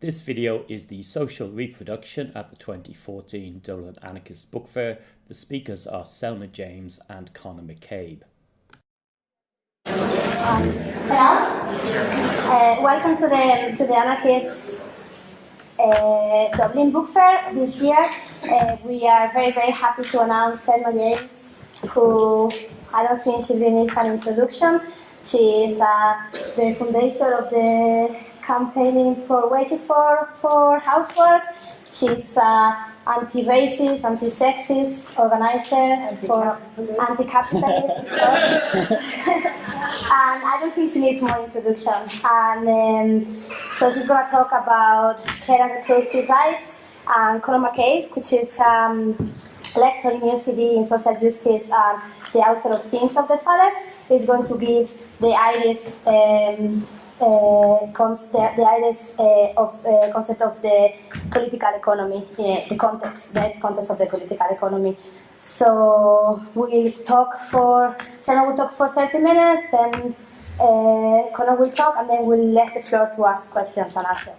This video is the social reproduction at the 2014 Dublin Anarchist Book Fair. The speakers are Selma James and Conor McCabe. Hello, uh, welcome to the to the Anarchist uh, Dublin Book Fair this year. Uh, we are very very happy to announce Selma James, who I don't think she really needs an introduction. She is uh, the foundation of the campaigning for wages for, for housework. She's uh, anti-racist, anti-sexist organizer anti for anti-capitalist. and I don't think she needs more introduction. And um, so she's going to talk about care and reproductive rights and Conor McCabe, which is um, lecturer in UCD in social justice and the author of Sins of the Father, is going to give the IRIS um, uh, the, the IRIS uh, of uh, concept of the political economy, the context, the context of the political economy. So we talk for, Selma will talk for 30 minutes, then uh, Conor will talk, and then we'll let the floor to ask questions and answers.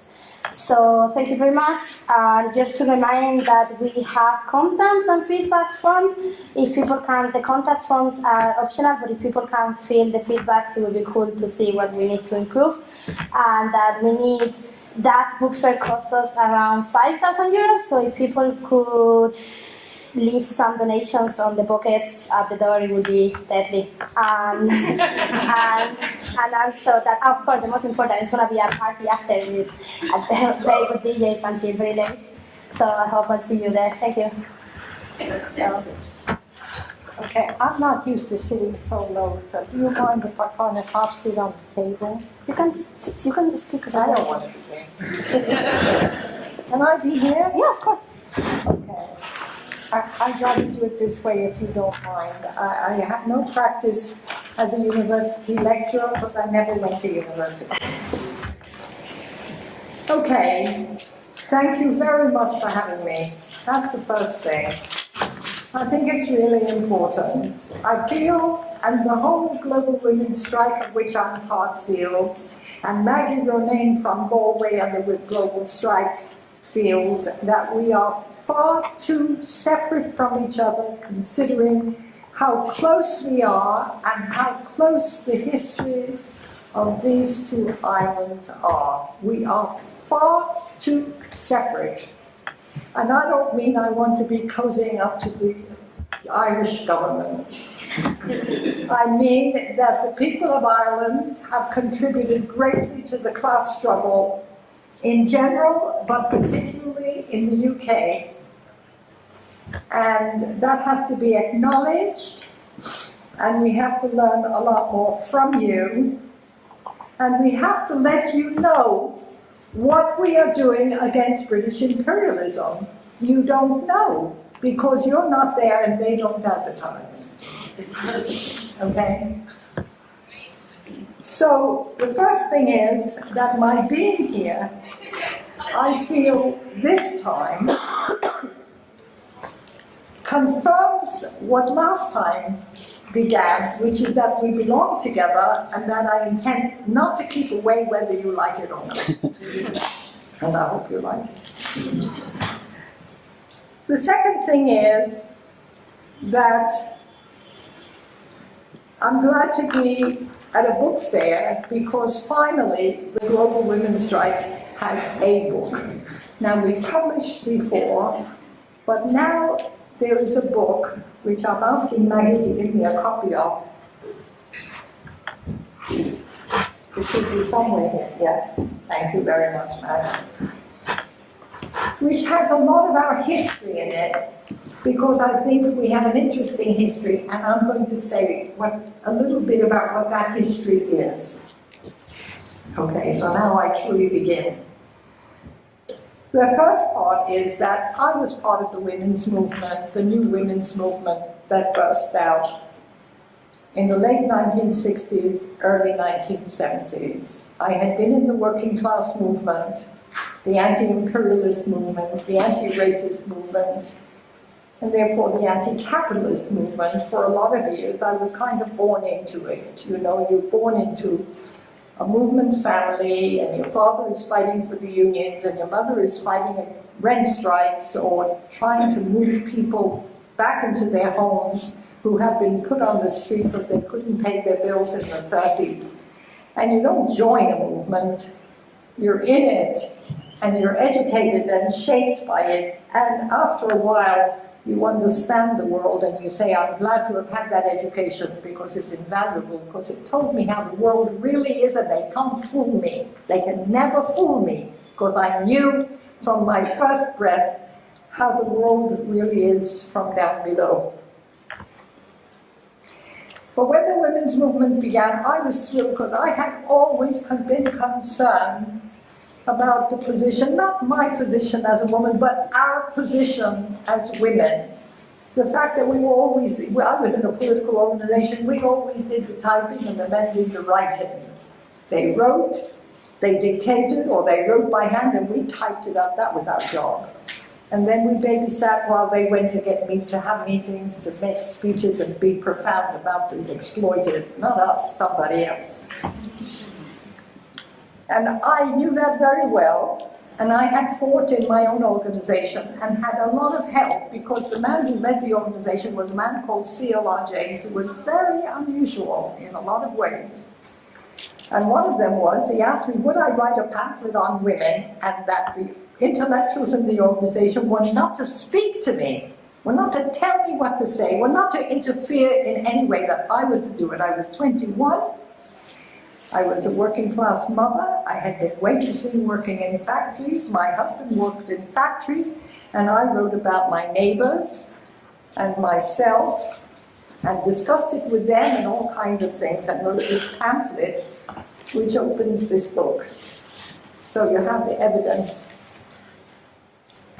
So thank you very much. And just to remind that we have contents and feedback forms. If people can, the contact forms are optional, but if people can fill the feedbacks, it would be cool to see what we need to improve. And that we need that book fair costs us around 5,000 euros. So if people could leave some donations on the buckets at the door, it would be deadly. Um, and, and also that, of course, the most important is going to be a party after with very good DJs until very late. So I hope I'll see you there. Thank you. So. Okay, I'm not used to sitting so low, so do you mind if I kind of half sit on the table? You can you can speak about I don't want to be here. can I be here? Yeah, of course. Okay. I, I'd rather do it this way if you don't mind. I, I have no practice as a university lecturer, but I never went to university. Okay, thank you very much for having me. That's the first thing. I think it's really important. I feel, and the whole global women's strike of which I'm part feels, and Maggie Ronayne from Galway and the Global Strike feels that we are far too separate from each other considering how close we are and how close the histories of these two islands are. We are far too separate. And I don't mean I want to be cozying up to the Irish government. I mean that the people of Ireland have contributed greatly to the class struggle in general, but particularly in the UK. And that has to be acknowledged, and we have to learn a lot more from you. And we have to let you know what we are doing against British imperialism. You don't know, because you're not there and they don't advertise. Okay? So the first thing is that my being here, I feel this time confirms what last time began, which is that we belong together and that I intend not to keep away whether you like it or not. and I hope you like it. The second thing is that I'm glad to be at a book fair because finally the Global Women's Strike has a book. Now we published before, but now there is a book which I'm asking Maggie to give me a copy of. It should be somewhere here, yes. Thank you very much, Maggie. Which has a lot of our history in it, because I think we have an interesting history, and I'm going to say what a little bit about what that history is. Okay, so now I truly begin. The first part is that I was part of the women's movement, the new women's movement that burst out in the late 1960s, early 1970s. I had been in the working class movement, the anti-imperialist movement, the anti-racist movement, and therefore the anti-capitalist movement for a lot of years. I was kind of born into it. You know, you're born into a movement family and your father is fighting for the unions and your mother is fighting rent strikes or trying to move people back into their homes who have been put on the street because they couldn't pay their bills in the 30s. And you don't join a movement, you're in it and you're educated and shaped by it. And after a while, you understand the world and you say, I'm glad to have had that education because it's invaluable, because it told me how the world really is and they can't fool me. They can never fool me because I knew from my first breath how the world really is from down below. But when the women's movement began, I was thrilled because I had always been concerned about the position, not my position as a woman, but our position as women. The fact that we were always, well, I was in a political organization, we always did the typing and the men did the writing. They wrote, they dictated, or they wrote by hand and we typed it up, that was our job. And then we babysat while they went to get me to have meetings, to make speeches and be profound about the exploited, not us, somebody else. And I knew that very well, and I had fought in my own organization and had a lot of help because the man who led the organization was a man called C.L.R. James, who was very unusual in a lot of ways. And one of them was, he asked me, would I write a pamphlet on women and that the intellectuals in the organization were not to speak to me, were not to tell me what to say, were not to interfere in any way that I was to do it. I was 21, I was a working class mother. I had been waitressing, working in factories. My husband worked in factories, and I wrote about my neighbors and myself and discussed it with them and all kinds of things and wrote this pamphlet which opens this book. So you have the evidence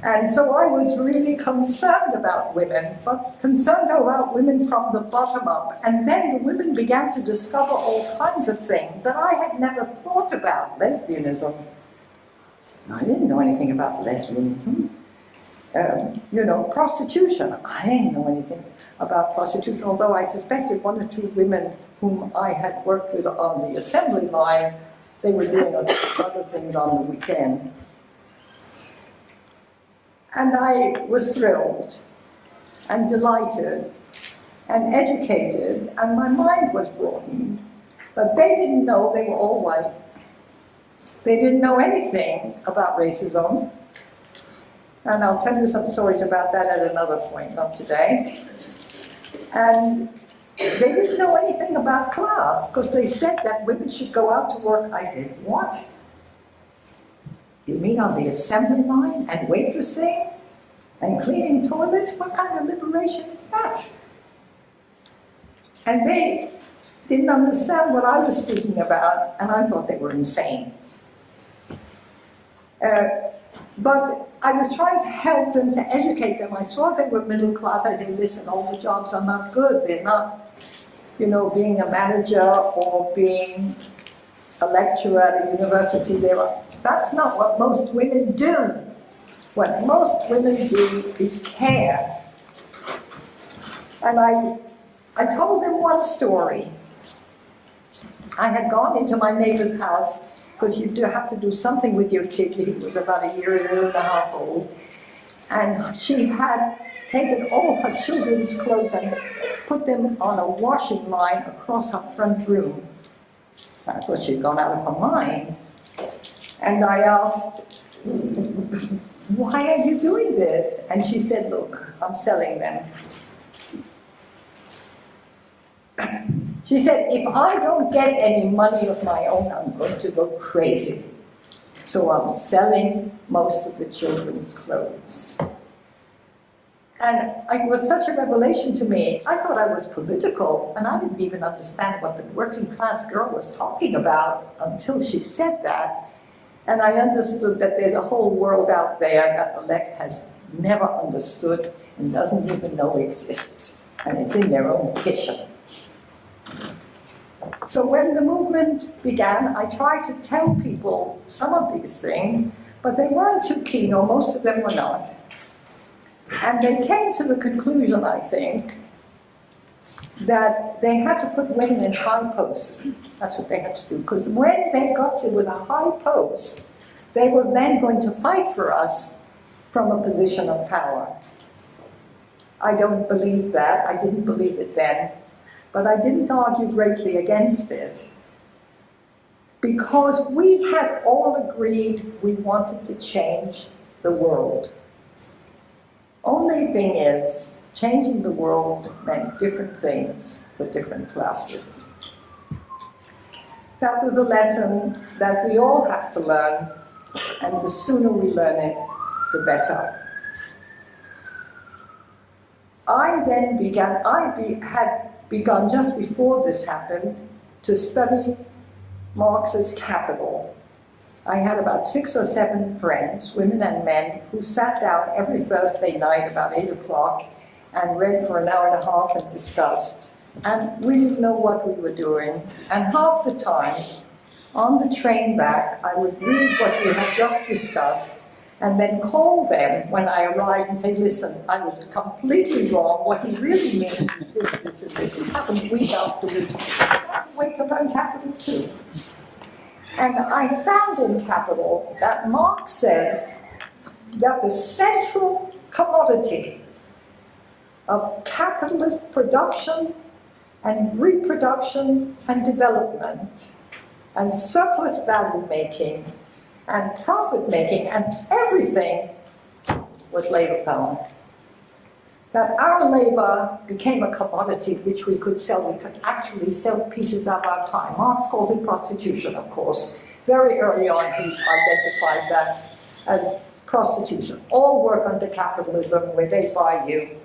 and so I was really concerned about women, but concerned about women from the bottom up. And then the women began to discover all kinds of things that I had never thought about. Lesbianism. I didn't know anything about lesbianism. Um, you know, prostitution. I didn't know anything about prostitution, although I suspected one or two women whom I had worked with on the assembly line, they were doing other things on the weekend. And I was thrilled and delighted and educated, and my mind was broadened. But they didn't know they were all white. They didn't know anything about racism. And I'll tell you some stories about that at another point, not today. And they didn't know anything about class, because they said that women should go out to work. I said, what? You mean on the assembly line and waitressing and cleaning toilets? What kind of liberation is that? And they didn't understand what I was speaking about, and I thought they were insane. Uh, but I was trying to help them, to educate them. I saw they were middle class. I said, listen, all the jobs are not good. They're not, you know, being a manager or being a lecturer at a university. They were, that's not what most women do. What most women do is care. And I, I told them one story. I had gone into my neighbor's house because you do have to do something with your kid. He was about a year, year and a half old. And she had taken all her children's clothes and put them on a washing line across her front room. I thought she'd gone out of her mind. And I asked, why are you doing this? And she said, look, I'm selling them. She said, if I don't get any money of my own, I'm going to go crazy. So I'm selling most of the children's clothes. And it was such a revelation to me. I thought I was political, and I didn't even understand what the working class girl was talking about until she said that. And I understood that there's a whole world out there that the left has never understood and doesn't even know exists. And it's in their own kitchen. So when the movement began, I tried to tell people some of these things, but they weren't too keen, or most of them were not. And they came to the conclusion, I think, that they had to put women in high posts. That's what they had to do. Because when they got to with a high post, they were then going to fight for us from a position of power. I don't believe that. I didn't believe it then. But I didn't argue greatly against it. Because we had all agreed we wanted to change the world. Only thing is, changing the world meant different things for different classes. That was a lesson that we all have to learn, and the sooner we learn it, the better. I then began, I be, had begun just before this happened to study Marx's Capital. I had about six or seven friends, women and men, who sat down every Thursday night about 8 o'clock and read for an hour and a half and discussed. And we didn't know what we were doing. And half the time, on the train back, I would read what we had just discussed and then call them when I arrived and say, listen, I was completely wrong. What he really means is this, this, and this. It happened week after week. Wait to learn capital too. And I found in capital that Marx says that the central commodity of capitalist production and reproduction and development and surplus value making and profit making and everything was labor power. That our labor became a commodity which we could sell. We could actually sell pieces of our time. Marx calls it prostitution, of course. Very early on, he identified that as prostitution. All work under capitalism where they buy you.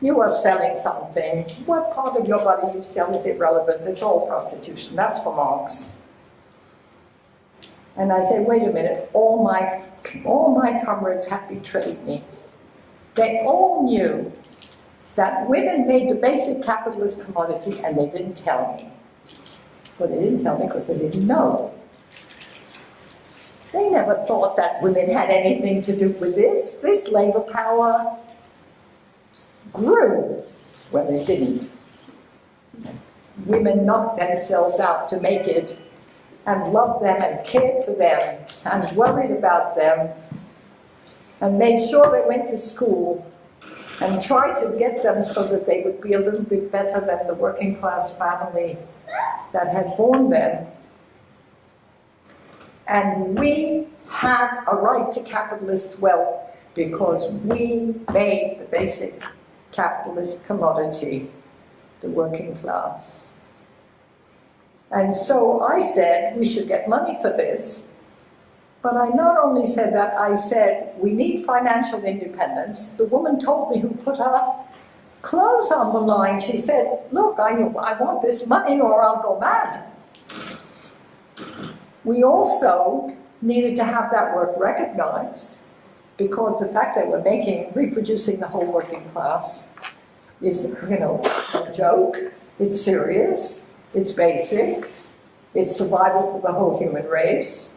You are selling something. What part of your body you sell is irrelevant. It's all prostitution. That's for Marx. And I said, wait a minute, all my, all my comrades have betrayed me. They all knew that women made the basic capitalist commodity and they didn't tell me. Well, they didn't tell me because they didn't know. They never thought that women had anything to do with this. This labor power grew. Well, they didn't. Women knocked themselves out to make it and loved them and cared for them and worried about them and made sure they went to school and try to get them so that they would be a little bit better than the working class family that had born them. And we had a right to capitalist wealth because we made the basic capitalist commodity, the working class. And so I said, we should get money for this. But I not only said that, I said, we need financial independence. The woman told me who put her clothes on the line. She said, look, I, I want this money or I'll go mad. We also needed to have that work recognized because the fact that we're making, reproducing the whole working class is, you know, a joke, it's serious, it's basic. It's survival for the whole human race.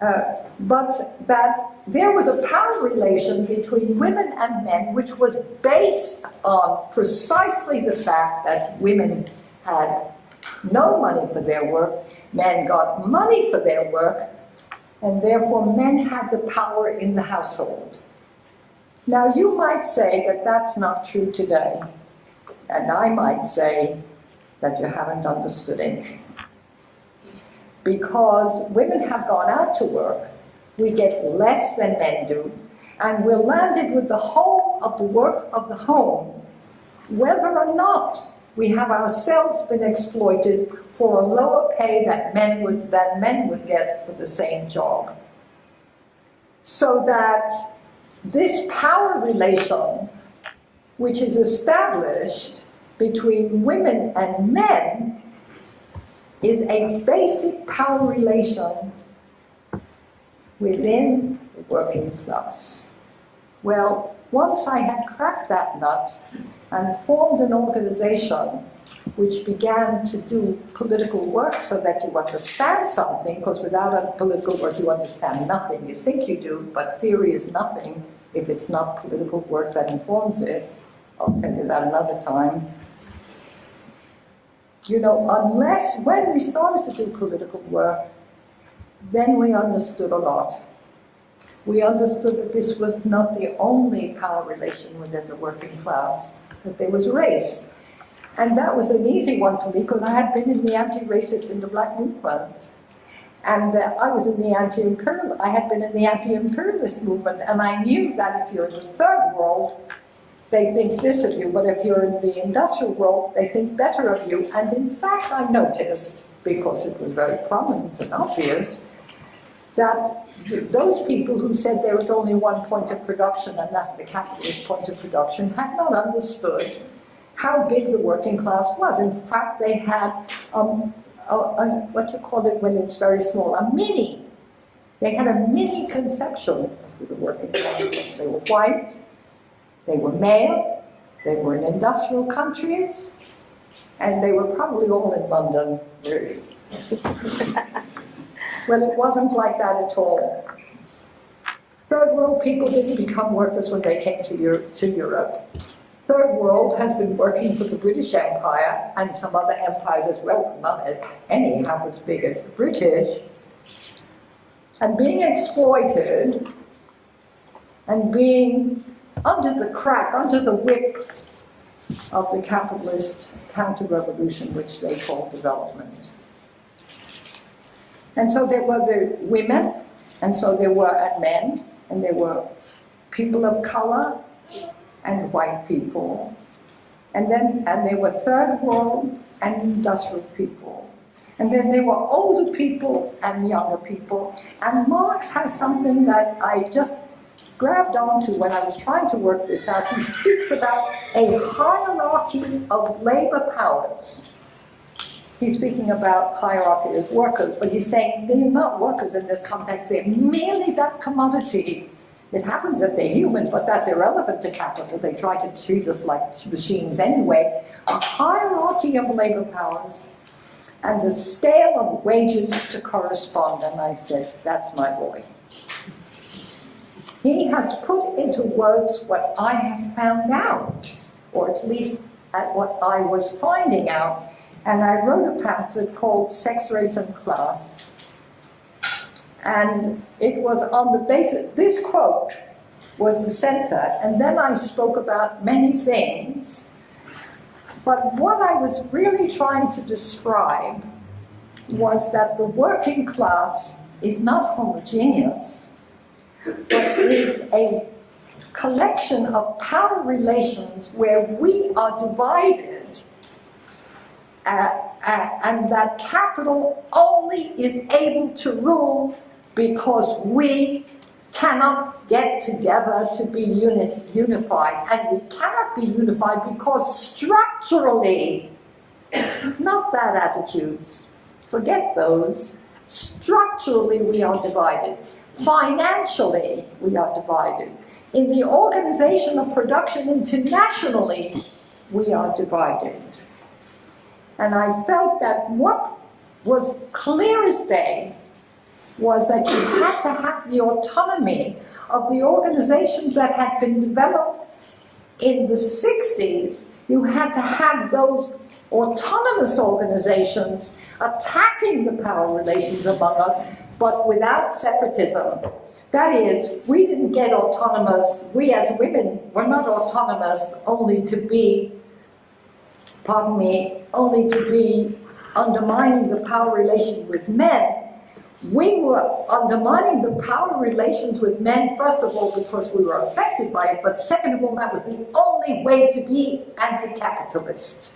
Uh, but that there was a power relation between women and men which was based on precisely the fact that women had no money for their work, men got money for their work, and therefore men had the power in the household. Now you might say that that's not true today, and I might say that you haven't understood anything. Because women have gone out to work, we get less than men do, and we're landed with the whole of the work of the home, whether or not we have ourselves been exploited for a lower pay that men would, than men would get for the same job. So that this power relation, which is established between women and men is a basic power relation within the working class. Well, once I had cracked that nut and formed an organization which began to do political work so that you understand something, because without a political work you understand nothing. You think you do, but theory is nothing if it's not political work that informs it. I'll tell you that another time. You know, unless when we started to do political work, then we understood a lot. We understood that this was not the only power relation within the working class, that there was race. And that was an easy one for me because I had been in the anti-racist in the black movement. And uh, I was in the anti-imperial, I had been in the anti-imperialist movement, and I knew that if you're in the third world, they think this of you, but if you're in the industrial world, they think better of you. And in fact, I noticed, because it was very prominent and obvious, that those people who said there was only one point of production, and that's the capitalist point of production, had not understood how big the working class was. In fact, they had um, a, a, what you call it when it's very small, a mini. They had a mini conception of the working class. They were white, they were male, they were in industrial countries, and they were probably all in London, really. well, it wasn't like that at all. Third world people didn't become workers when they came to, Europe. To Europe. Third world has been working for the British Empire and some other empires as well, not any half as big as the British, and being exploited and being under the crack, under the whip of the capitalist counter-revolution, which they call development. And so there were the women, and so there were men, and there were people of color and white people. And then, and there were third world and industrial people. And then there were older people and younger people. And Marx has something that I just grabbed onto when I was trying to work this out. He speaks about a hierarchy of labor powers. He's speaking about hierarchy of workers, but he's saying they're not workers in this context, they're merely that commodity. It happens that they're human, but that's irrelevant to capital. They try to treat us like machines anyway. A hierarchy of labor powers and the scale of wages to correspond. And I said, that's my boy. He has put into words what I have found out, or at least at what I was finding out and I wrote a pamphlet called Sex, Race and Class. And it was on the basis, this quote was the center, and then I spoke about many things. But what I was really trying to describe was that the working class is not homogeneous, is a collection of power relations where we are divided uh, uh, and that capital only is able to rule because we cannot get together to be unit, unified. And we cannot be unified because structurally, not bad attitudes, forget those, structurally we are divided. Financially, we are divided. In the organization of production internationally, we are divided. And I felt that what was clear as day was that you had to have the autonomy of the organizations that had been developed in the 60s. You had to have those autonomous organizations attacking the power relations among us, but without separatism. That is, we didn't get autonomous, we as women were not autonomous only to be pardon me, only to be undermining the power relation with men, we were undermining the power relations with men, first of all, because we were affected by it, but second of all, that was the only way to be anti-capitalist.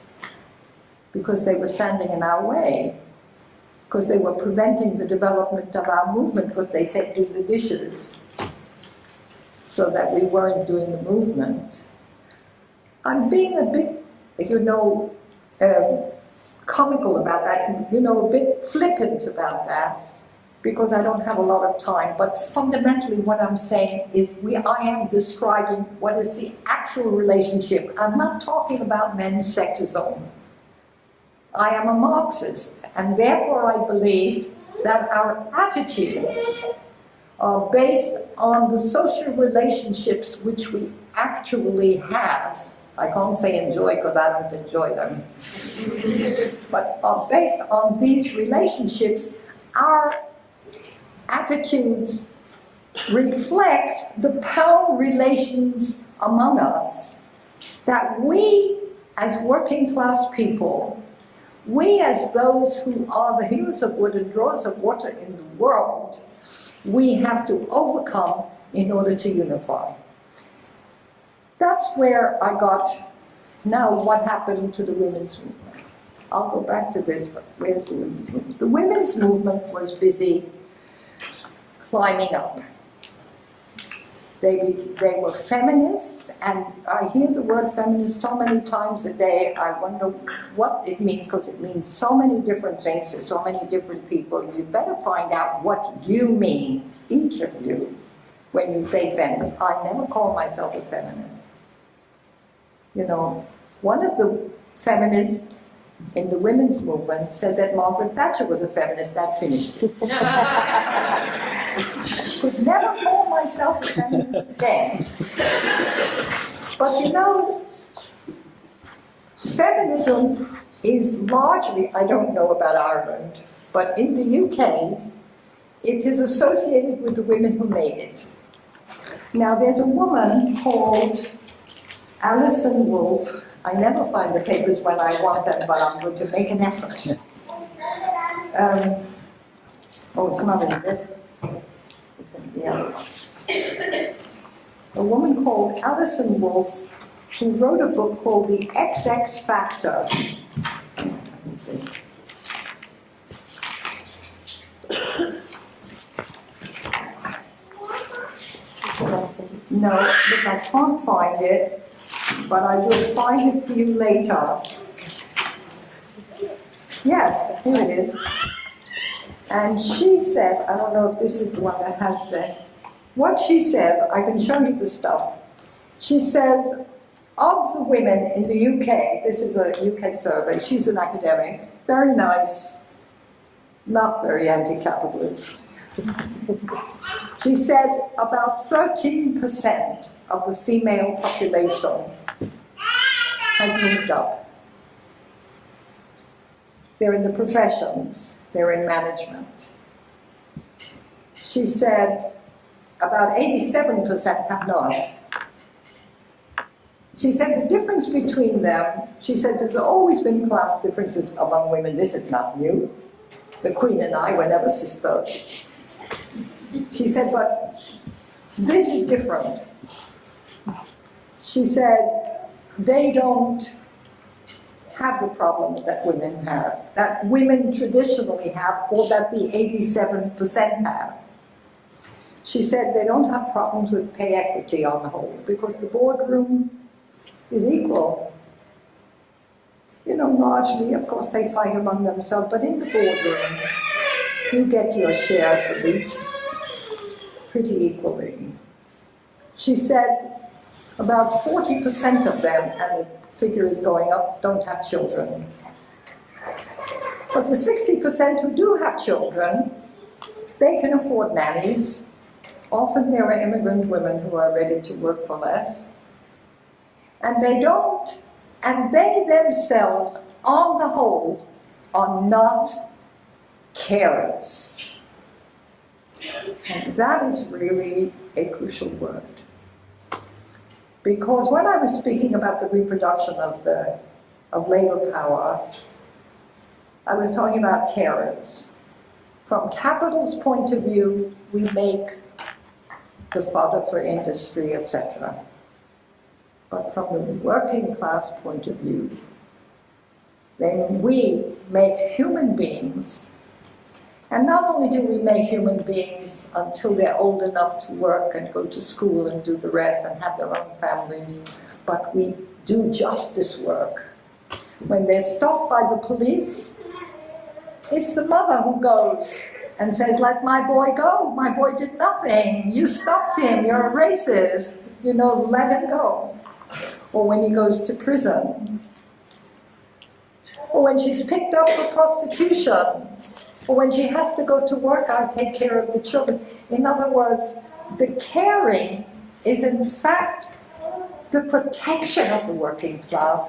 Because they were standing in our way. Because they were preventing the development of our movement, because they said, do the dishes. So that we weren't doing the movement. I'm being a bit you know, um, comical about that, you know, a bit flippant about that, because I don't have a lot of time. But fundamentally what I'm saying is we, I am describing what is the actual relationship. I'm not talking about men's sexism. I am a Marxist, and therefore I believe that our attitudes are based on the social relationships which we actually have I can't say enjoy because I don't enjoy them. but are based on these relationships, our attitudes reflect the power relations among us that we as working class people, we as those who are the heroes of wood and drawers of water in the world, we have to overcome in order to unify. That's where I got, now what happened to the women's movement? I'll go back to this, but where's the women's movement? The women's movement was busy climbing up. They, they were feminists, and I hear the word feminist so many times a day, I wonder what it means, because it means so many different things to so many different people. You better find out what you mean, each of you, when you say feminist. I never call myself a feminist. You know, one of the feminists in the women's movement said that Margaret Thatcher was a feminist, that finished. Could never call myself a feminist then. But you know, feminism is largely, I don't know about Ireland, but in the UK, it is associated with the women who made it. Now, there's a woman called Alison Wolf. I never find the papers when I want them, but I'm going to make an effort. Um, oh, it's not in this. Other. A woman called Alison Wolf who wrote a book called The XX Factor. No, but I can't find it, but I will find it for you later. Yes, here it is. And she said, I don't know if this is the one that has the, what she says, I can show you the stuff. She says, of the women in the UK, this is a UK survey, she's an academic, very nice, not very anti-capitalist. she said about 13% of the female population has moved up. They're in the professions, they're in management. She said about 87% have not. She said the difference between them, she said there's always been class differences among women, this is not new. The Queen and I were never sisters. She said, but this is different. She said, they don't have the problems that women have, that women traditionally have, or that the 87% have. She said they don't have problems with pay equity on the whole, because the boardroom is equal. You know, largely, of course, they fight among themselves, but in the boardroom, you get your share of the wheat pretty equally. She said about 40% of them, and the figure is going up, don't have children. But the 60% who do have children, they can afford nannies. Often there are immigrant women who are ready to work for less. And they don't, and they themselves, on the whole, are not carers. And that is really a crucial word. Because when I was speaking about the reproduction of the of labor power, I was talking about carers. From capital's point of view, we make the fodder for industry, etc. But from the working class point of view, then we make human beings and not only do we make human beings until they're old enough to work and go to school and do the rest and have their own families, but we do justice work. When they're stopped by the police, it's the mother who goes and says, let my boy go. My boy did nothing. You stopped him. You're a racist. You know, let him go. Or when he goes to prison. Or when she's picked up for prostitution or when she has to go to work, I take care of the children. In other words, the caring is in fact the protection of the working class.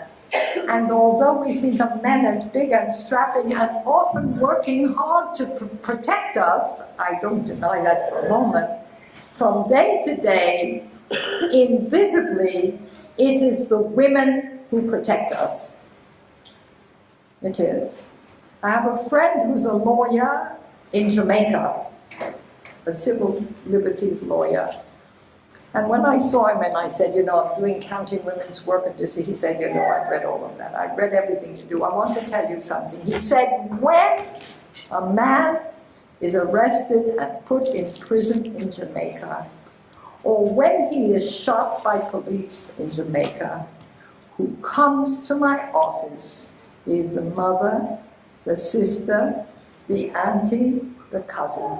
And although we think of men as big and strapping and often working hard to pr protect us, I don't deny that for a moment, from day to day, invisibly, it is the women who protect us. It is. I have a friend who's a lawyer in Jamaica, a civil liberties lawyer. And when I saw him and I said, you know, I'm doing counting women's work and this, he said, you know, I've read all of that. I've read everything to do. I want to tell you something. He said, when a man is arrested and put in prison in Jamaica, or when he is shot by police in Jamaica, who comes to my office is the mother, the sister, the auntie, the cousin,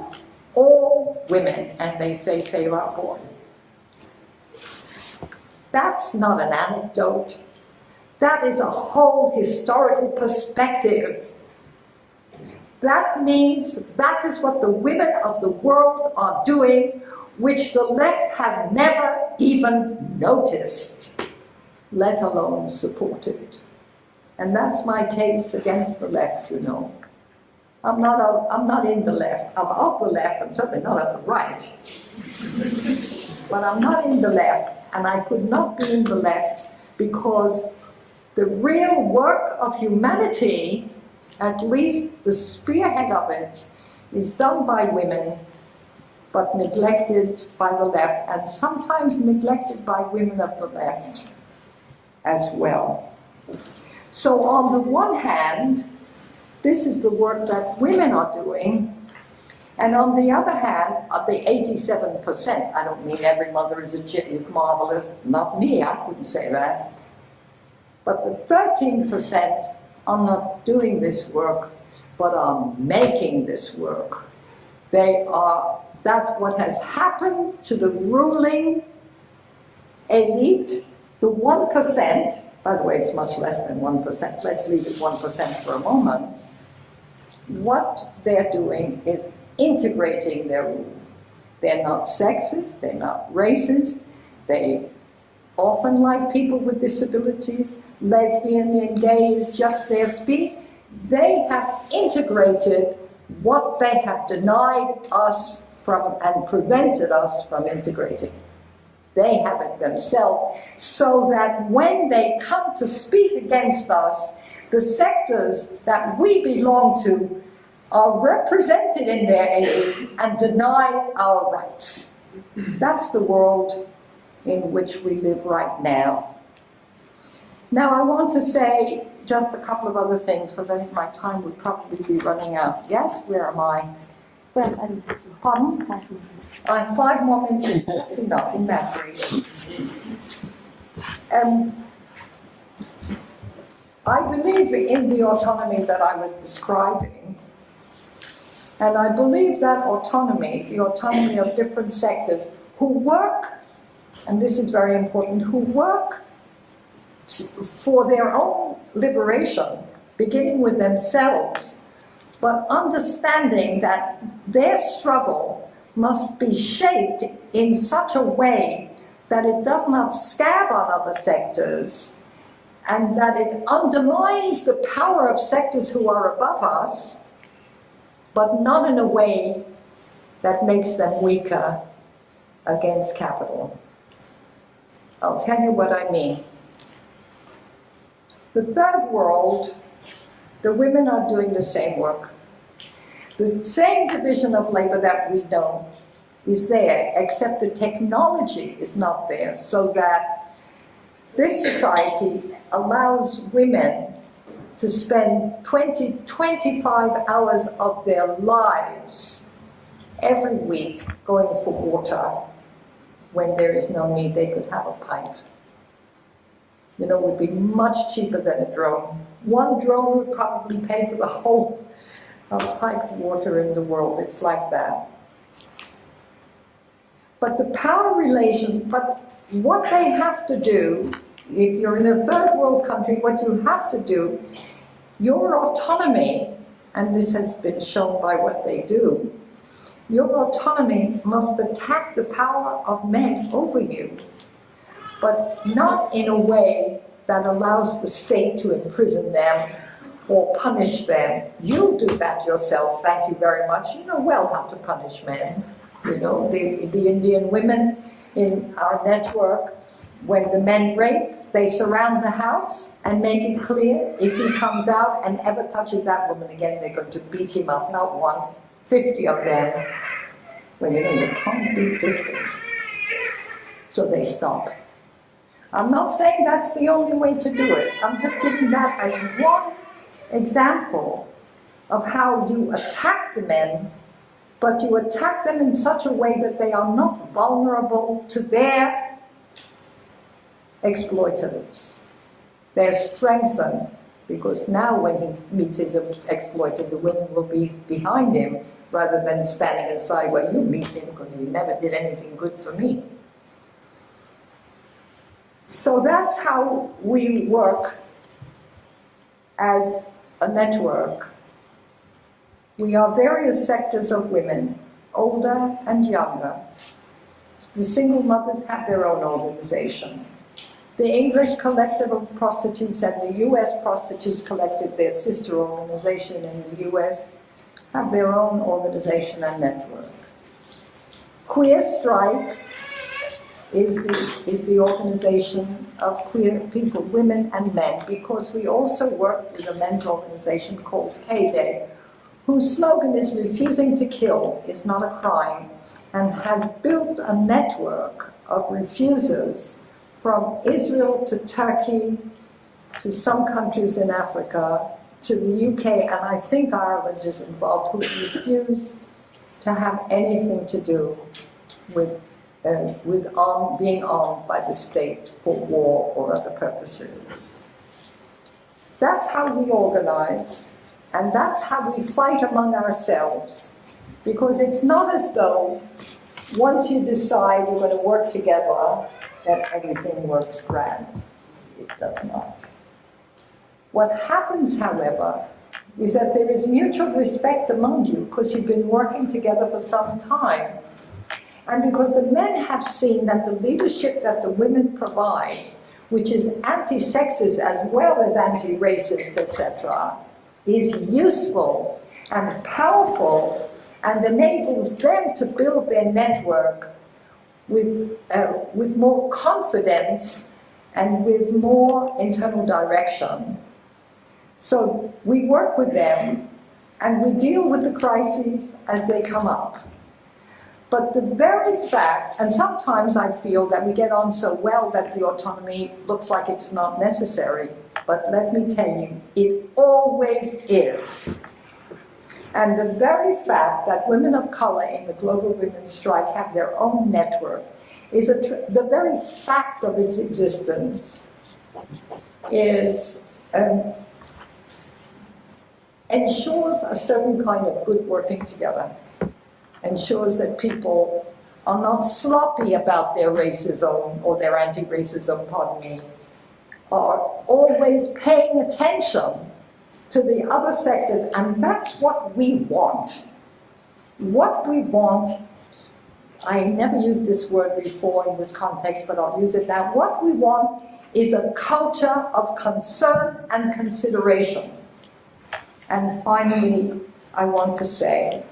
all women, and they say, save our boy. That's not an anecdote. That is a whole historical perspective. That means that is what the women of the world are doing, which the left has never even noticed, let alone supported. And that's my case against the left, you know. I'm not, a, I'm not in the left. I'm of the left. I'm certainly not at the right. but I'm not in the left and I could not be in the left because the real work of humanity, at least the spearhead of it, is done by women, but neglected by the left, and sometimes neglected by women of the left as well. So on the one hand, this is the work that women are doing, and on the other hand, of the 87%, I don't mean every mother is, a, is marvelous, not me, I couldn't say that. But the 13% are not doing this work, but are making this work. They are, that what has happened to the ruling elite, the 1%, by the way, it's much less than 1%, let's leave it 1% for a moment, what they're doing is integrating their rules. They're not sexist, they're not racist, they often like people with disabilities, lesbian and gay is just their speak. They have integrated what they have denied us from and prevented us from integrating. They have it themselves, so that when they come to speak against us, the sectors that we belong to are represented in their aid and deny our rights. That's the world in which we live right now. Now I want to say just a couple of other things because I think my time would probably be running out. Yes, where am I? Well, Pardon? five minutes. Have five more minutes, that's enough in that. Um, I believe in the autonomy that I was describing, and I believe that autonomy, the autonomy of different sectors who work, and this is very important, who work for their own liberation, beginning with themselves, but understanding that their struggle must be shaped in such a way that it does not scab on other sectors and that it undermines the power of sectors who are above us but not in a way that makes them weaker against capital. I'll tell you what I mean. The third world, the women are doing the same work. The same division of labor that we know is there, except the technology is not there, so that this society allows women to spend 20, 25 hours of their lives every week going for water when there is no need, they could have a pipe. You know, it would be much cheaper than a drone. One drone would probably pay for the whole of piped water in the world. It's like that. But the power relation, but what they have to do, if you're in a third world country, what you have to do your autonomy, and this has been shown by what they do, your autonomy must attack the power of men over you. but not in a way that allows the state to imprison them or punish them. You'll do that yourself, thank you very much. You know well how to punish men. You know, the, the Indian women in our network, when the men rape, they surround the house and make it clear if he comes out and ever touches that woman again, they're going to beat him up, not one, 50 of them. Well, you know, you can't beat 50. So they stop. I'm not saying that's the only way to do it. I'm just giving that as one example of how you attack the men, but you attack them in such a way that they are not vulnerable to their exploiters. They're strengthened because now when he meets his exploiter, the women will be behind him rather than standing aside, well, you meet him because he never did anything good for me. So that's how we work as a network. We are various sectors of women, older and younger. The single mothers have their own organization. The English Collective of Prostitutes and the US Prostitutes Collective, their sister organization in the US, have their own organization and network. Queer Strike is the, is the organization of queer people, women and men, because we also work with a men's organization called Payday, whose slogan is refusing to kill is not a crime, and has built a network of refusers from Israel to Turkey to some countries in Africa to the UK, and I think Ireland is involved, who refuse to have anything to do with uh, with arm, being armed by the state for war or other purposes. That's how we organize, and that's how we fight among ourselves. Because it's not as though once you decide you're going to work together, that everything works grand. It does not. What happens, however, is that there is mutual respect among you because you've been working together for some time and because the men have seen that the leadership that the women provide, which is anti-sexist as well as anti-racist, etc., is useful and powerful and enables them to build their network with, uh, with more confidence and with more internal direction. So we work with them and we deal with the crises as they come up. But the very fact, and sometimes I feel that we get on so well that the autonomy looks like it's not necessary, but let me tell you, it always is. And the very fact that women of color in the Global Women's Strike have their own network is the very fact of its existence is um, ensures a certain kind of good working together ensures that people are not sloppy about their racism or their anti-racism, pardon me, are always paying attention to the other sectors, and that's what we want. What we want, I never used this word before in this context, but I'll use it now. What we want is a culture of concern and consideration. And finally, I want to say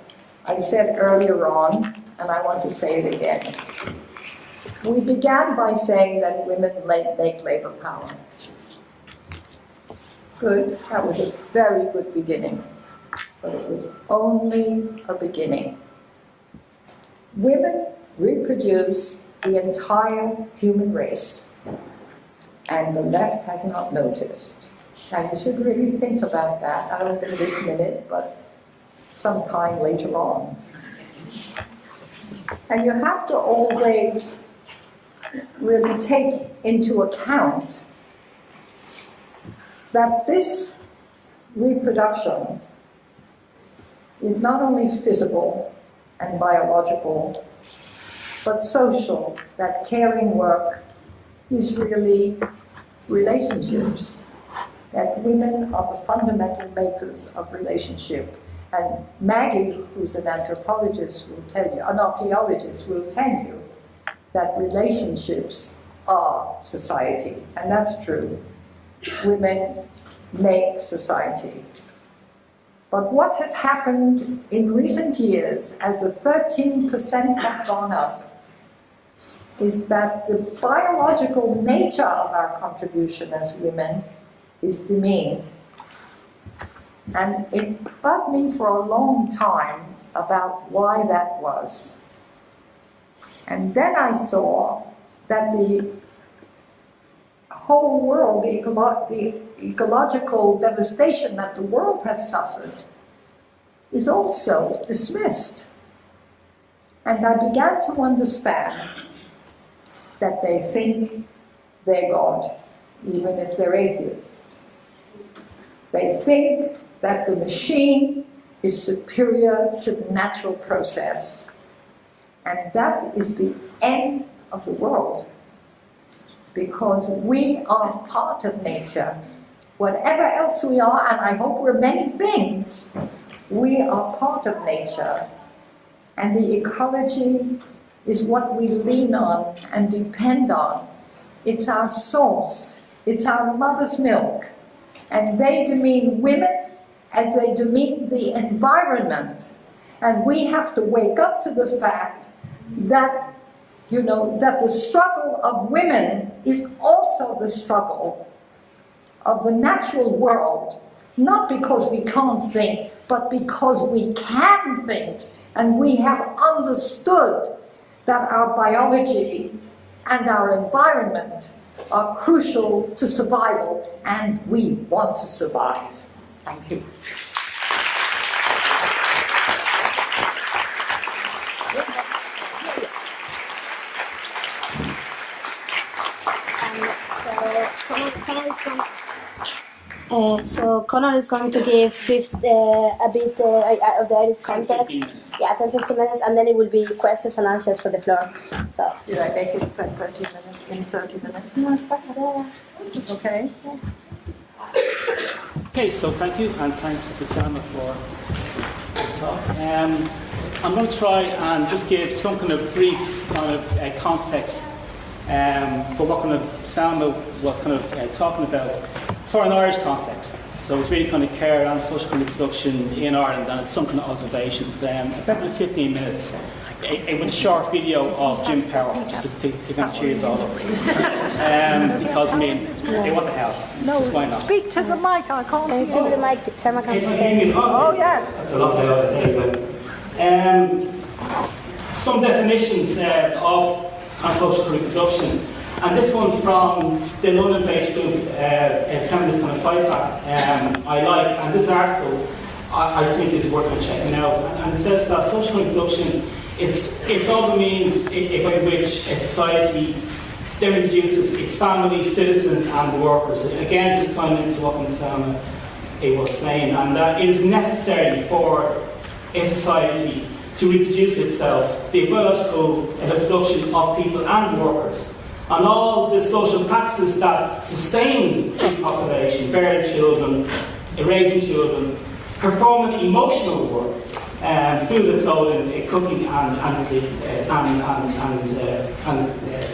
I said earlier on, and I want to say it again. We began by saying that women make labor power. Good, that was a very good beginning, but it was only a beginning. Women reproduce the entire human race, and the left has not noticed. And you should really think about that. I don't think this minute, but sometime later on. And you have to always really take into account that this reproduction is not only physical and biological, but social, that caring work is really relationships, that women are the fundamental makers of relationship and Maggie, who's an anthropologist, will tell you, an archaeologist will tell you that relationships are society, and that's true. Women make society. But what has happened in recent years as the 13% have gone up is that the biological nature of our contribution as women is demeaned. And it bugged me for a long time about why that was. And then I saw that the whole world, the, the ecological devastation that the world has suffered, is also dismissed. And I began to understand that they think they're God, even if they're atheists. They think that the machine is superior to the natural process. And that is the end of the world. Because we are part of nature. Whatever else we are, and I hope we're many things, we are part of nature. And the ecology is what we lean on and depend on. It's our source. It's our mother's milk. And they demean women and they demean the environment. And we have to wake up to the fact that, you know, that the struggle of women is also the struggle of the natural world, not because we can't think, but because we can think, and we have understood that our biology and our environment are crucial to survival, and we want to survive. Thank you. Uh, so Connor is going to give fifth, uh, a bit uh, of the Irish context. Yeah, 10 15 minutes, and then it will be questions and answers for the floor. So. Did I make it 30 minutes in 30 minutes? No, okay. Okay, so thank you, and thanks to Selma for the talk. Um, I'm going to try and just give some kind of brief kind of uh, context um, for what kind of Selma was kind of uh, talking about for an Irish context. So it's really kind of care and social kind of production in Ireland and it's some kind of observations. Um, about 15 minutes a, a, with a short video of Jim Power, just to, to, to kind of cheers all over. Um, because, I mean, they want the hell? No, why not? speak to the mic, I can't Can you give me the mic? Selma can Oh, yeah. That's a lot better. Anyway. Um, some definitions uh, of kind of reproduction. And this one from the London-based group, uh, Feminist Kind of Fight Back, um, I like, and this article I, I think is worth checking out. And it says that social reproduction it's, it's all the means by which a society then reduces its families, citizens and workers. Again, just tying into what Nsama eh, was saying, and that it is necessary for a society to reproduce itself, the biological reproduction of people and workers, and all the social practices that sustain the population, bearing children, raising children, performing emotional work, um, food and clothing, uh, cooking and and uh, and and and, uh, and uh,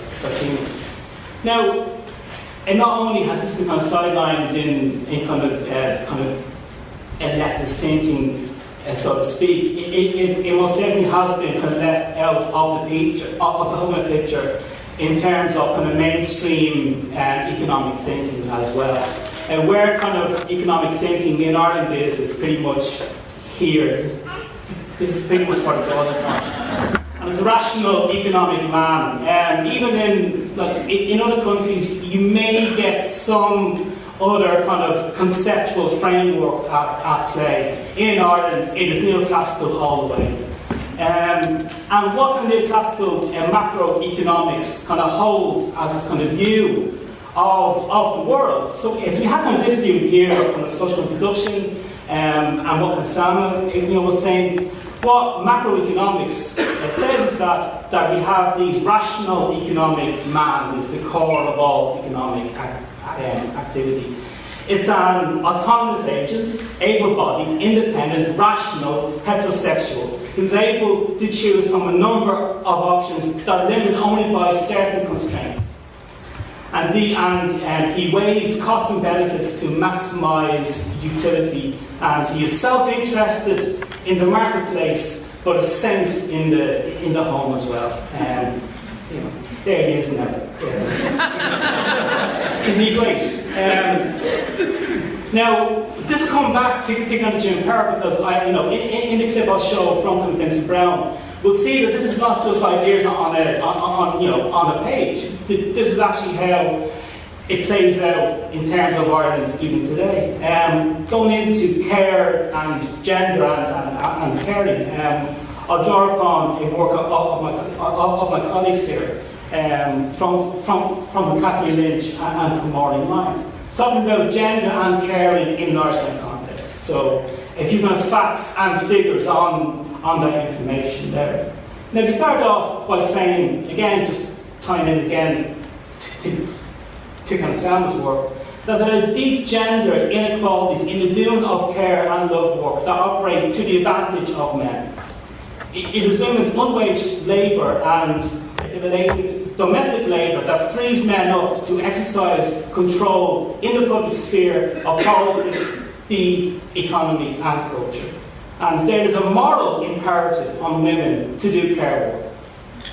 Now, and not only has this become sidelined in, in kind of uh, kind of leftist thinking, uh, so to speak, it, it, it, most certainly has been kind of left out of the picture, of the whole picture, in terms of kind of mainstream economic thinking as well. And where kind of economic thinking in Ireland is is pretty much here. Is this is pretty much what it does. And it's a rational economic man. Um, even in, like, in other countries, you may get some other kind of conceptual frameworks at, at play. In Ireland, it is neoclassical all the way. Um, and what of neoclassical uh, macroeconomics kind of holds as its kind of view of, of the world. So, so we have kind of this view here of kind of social production um, and what Nsama you know, was saying what macroeconomics says is that, that we have these rational economic man is the core of all economic um, activity. It's an autonomous agent, able-bodied, independent, rational, heterosexual, who's able to choose from a number of options that are limited only by certain constraints. and, the, and um, he weighs costs and benefits to maximise utility, and he is self-interested in the marketplace, but a scent in the in the home as well. And, you know, there he is now. Isn't he great? Um, now, this will come back to, to kind of Jim Power because I, you know, in, in the clip I'll show from Vincent Browne, we'll see that this is not just ideas on a, on, on, you know, on a page. This is actually how it plays out in terms of Ireland even today. Um, going into care and gender and, and, and caring, um, I'll draw upon a work of, of, my, of, my colleagues here, um, from, from, from Kathleen Lynch and, and from Maureen Lyons, talking about gender and caring in an Irish context. So if you can have facts and figures on, on that information there. Now we start off by saying, again, just tying in again to, to Sam's work, that there are deep gender inequalities in the doing of care and love work that operate to the advantage of men. It is women's unwaged labour and related domestic labour that frees men up to exercise control in the public sphere of politics, the economy and culture. And there is a moral imperative on women to do care work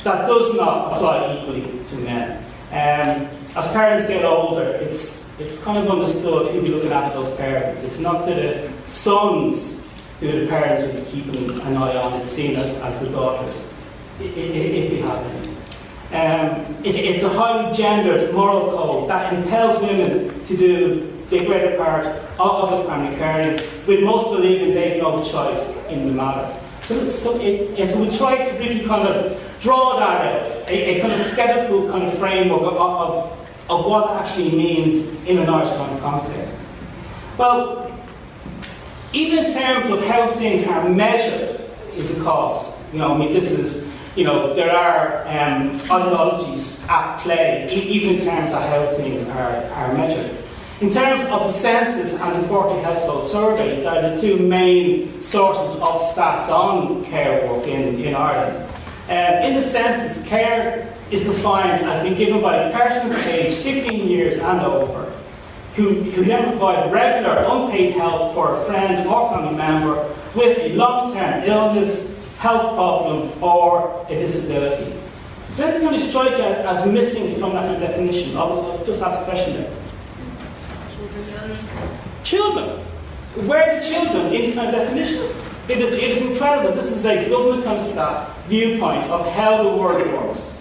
that does not apply equally to men. Um, as parents get older, it's, it's kind of understood who'll be looking after those parents. It's not to the sons who the parents will be keeping an eye on, it's seen as, as the daughters, if you have any. Um, it, it's a highly gendered moral code that impels women to do the greater part of, the primary caring, with most believing they have no choice in the matter. So, so it, it's, we try to really kind of draw that out, a, a kind of skeletal kind of framework of, of, of what actually means in an Irish context. Well, even in terms of how things are measured, it's a cause. You know, I mean, this is, you know, there are um, ideologies at play, even in terms of how things are, are measured. In terms of the census and the quarterly household survey, that are the two main sources of stats on care work in, in Ireland. Um, in the census, care is defined as being given by a person aged 15 years and over who, who then provide regular unpaid help for a friend or family member with a long-term illness, health problem, or a disability. Does anything kind of strike as missing from that definition? I'll, I'll just ask a question there. Children. Where are the children in my definition? It is, it is incredible. This is a government kind of staff viewpoint of how the world works.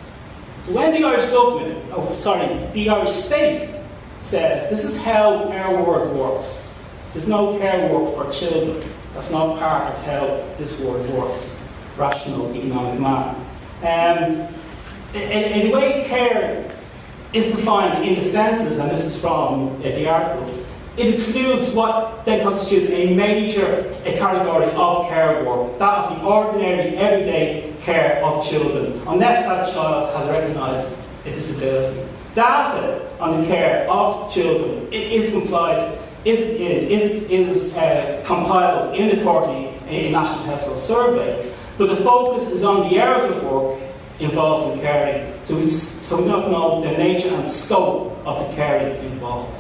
So when the Irish government, oh sorry, the Irish state says this is how our world works. There's no care work for children. That's not part of how this world works. Rational economic manner. Um, in, the way care is defined in the census, and this is from uh, the article, it excludes what then constitutes a major a category of care work, that of the ordinary, everyday care of children, unless that child has recognised a disability. Data on the care of children is complied, is, is, is uh, compiled in the quarterly National Household Survey, but the focus is on the areas of work involved in caring, so we, so we don't know the nature and scope of the caring involved.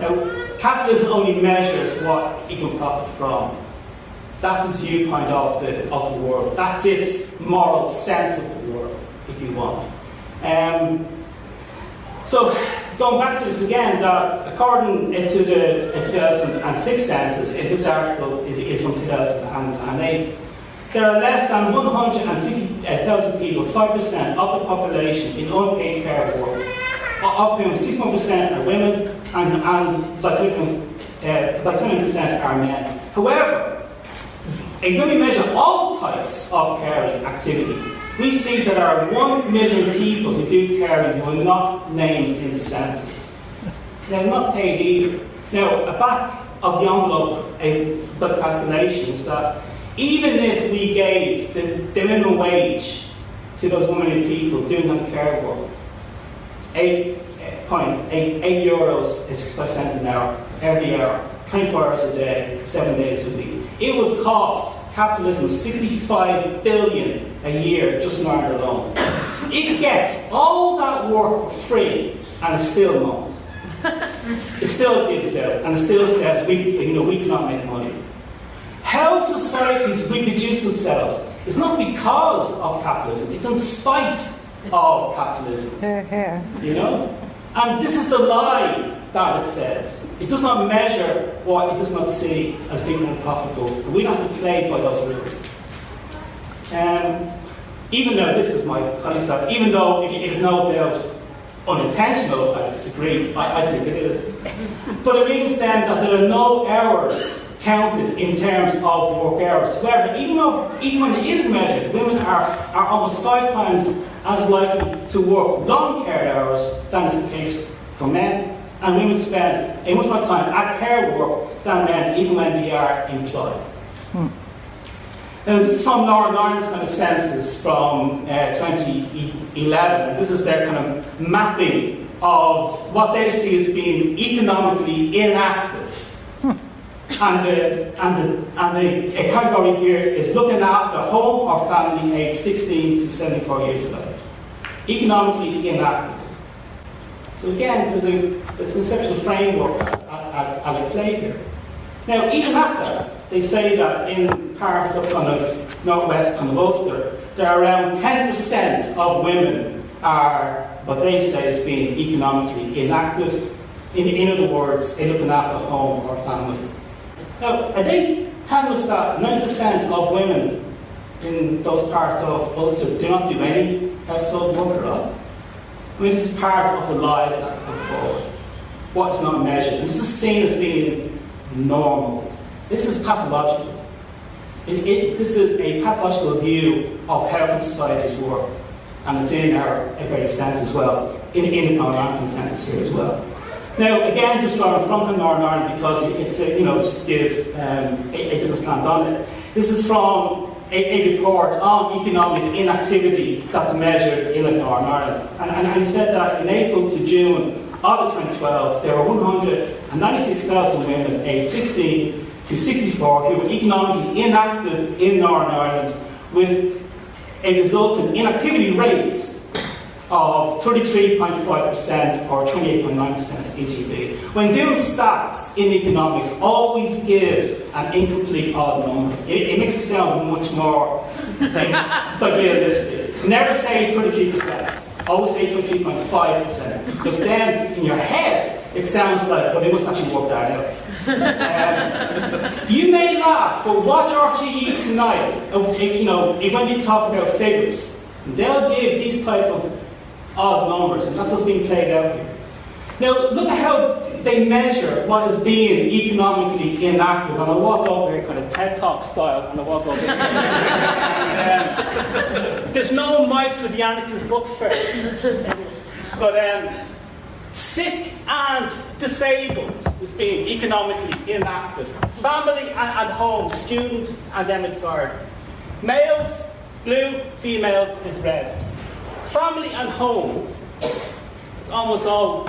Now, capitalism only measures what it can profit from. That's its viewpoint of the, of the world. That's its moral sense of the world, if you want. Um, so, going back to this again, that according to the 2006 census, this article is, is from 2008, there are less than 150,000 people, 5% of the population, in unpaid care work, of whom 61% are women and, and like, uh, like 20% are men. However, when we measure all types of caring activity, we see that there are 1 million people who do caring who are not named in the census. They're not paid either. Now, a back of the envelope a, the calculations that even if we gave the, the minimum wage to those 1 million people doing that care work, it's 8.8 eh, 8 euros is 65 cents an hour every hour, 24 hours a day, 7 days a week. It would cost capitalism 65 billion a year just in Ireland alone. It gets all that work for free and it still moans. it still gives out and it still says we, you know, we cannot make money. How societies reproduce themselves is not because of capitalism, it's in spite of capitalism. You know? And this is the lie that it says. It does not measure what it does not see as being unprofitable. We have to play by those rules. Um, even though this is my concept, even though it is no doubt unintentional, I disagree, I, I think it is. But it means then that there are no hours counted in terms of work hours. However, even, though, even when it is measured, women are, are almost five times as likely to work long care hours than is the case for men. And we would spend a much more time at care work than men, even when they are employed. Hmm. Now, this is from Northern Ireland's kind of census from uh, 2011. This is their kind of mapping of what they see as being economically inactive. Hmm. And, the, and, the, and the category here is looking after home or family aged 16 to 74 years of age. Economically inactive. So again, there's a, conceptual framework at, at, at play here. Now, even at that, they say that in parts of kind of northwest kind of Ulster, there are around 10% of women are what they say is being economically inactive. In, in other words, in looking after home or family. Now, are they telling us that 90% of women in those parts of Ulster do not do any household work at all? I mean, this is part of the lies that come forward. What is not measured. And this is seen as being normal. This is pathological. It, it, this is a pathological view of how societies work. And it's in our very sense as well, in, in our American senses here as well. Now, again, just drawing from the Northern Ireland because it's, a, you know, just to give um, a, a different slant on it. This is from a, report on economic inactivity that's measured in Northern Ireland. And, and, and he said that in April to June of 2012, there were 196,000 women aged 16 to 64 who were economically inactive in Northern Ireland with a resultant inactivity rates of 33.5% or 28.9% EGB. When doing stats in economics, always give an incomplete odd number. It, it makes it sound much more like, realistic. Never say 23%. Always say 23.5%. Because then, in your head, it sounds like, well, they must actually work that out. Um, you may laugh, but watch RTE tonight. Uh, you know, when we talk about figures, they'll give these type of odd numbers, and that's what's being played out here. Now, look at how they measure what is being economically inactive. And I'll walk over here, kind of TED Talk style, and I'll walk over here. um, there's no mice with the Anarchist book fair. but um, sick and disabled is being economically inactive. Family and, and home, student and then retired. Males, blue, females is red family and home, it's almost all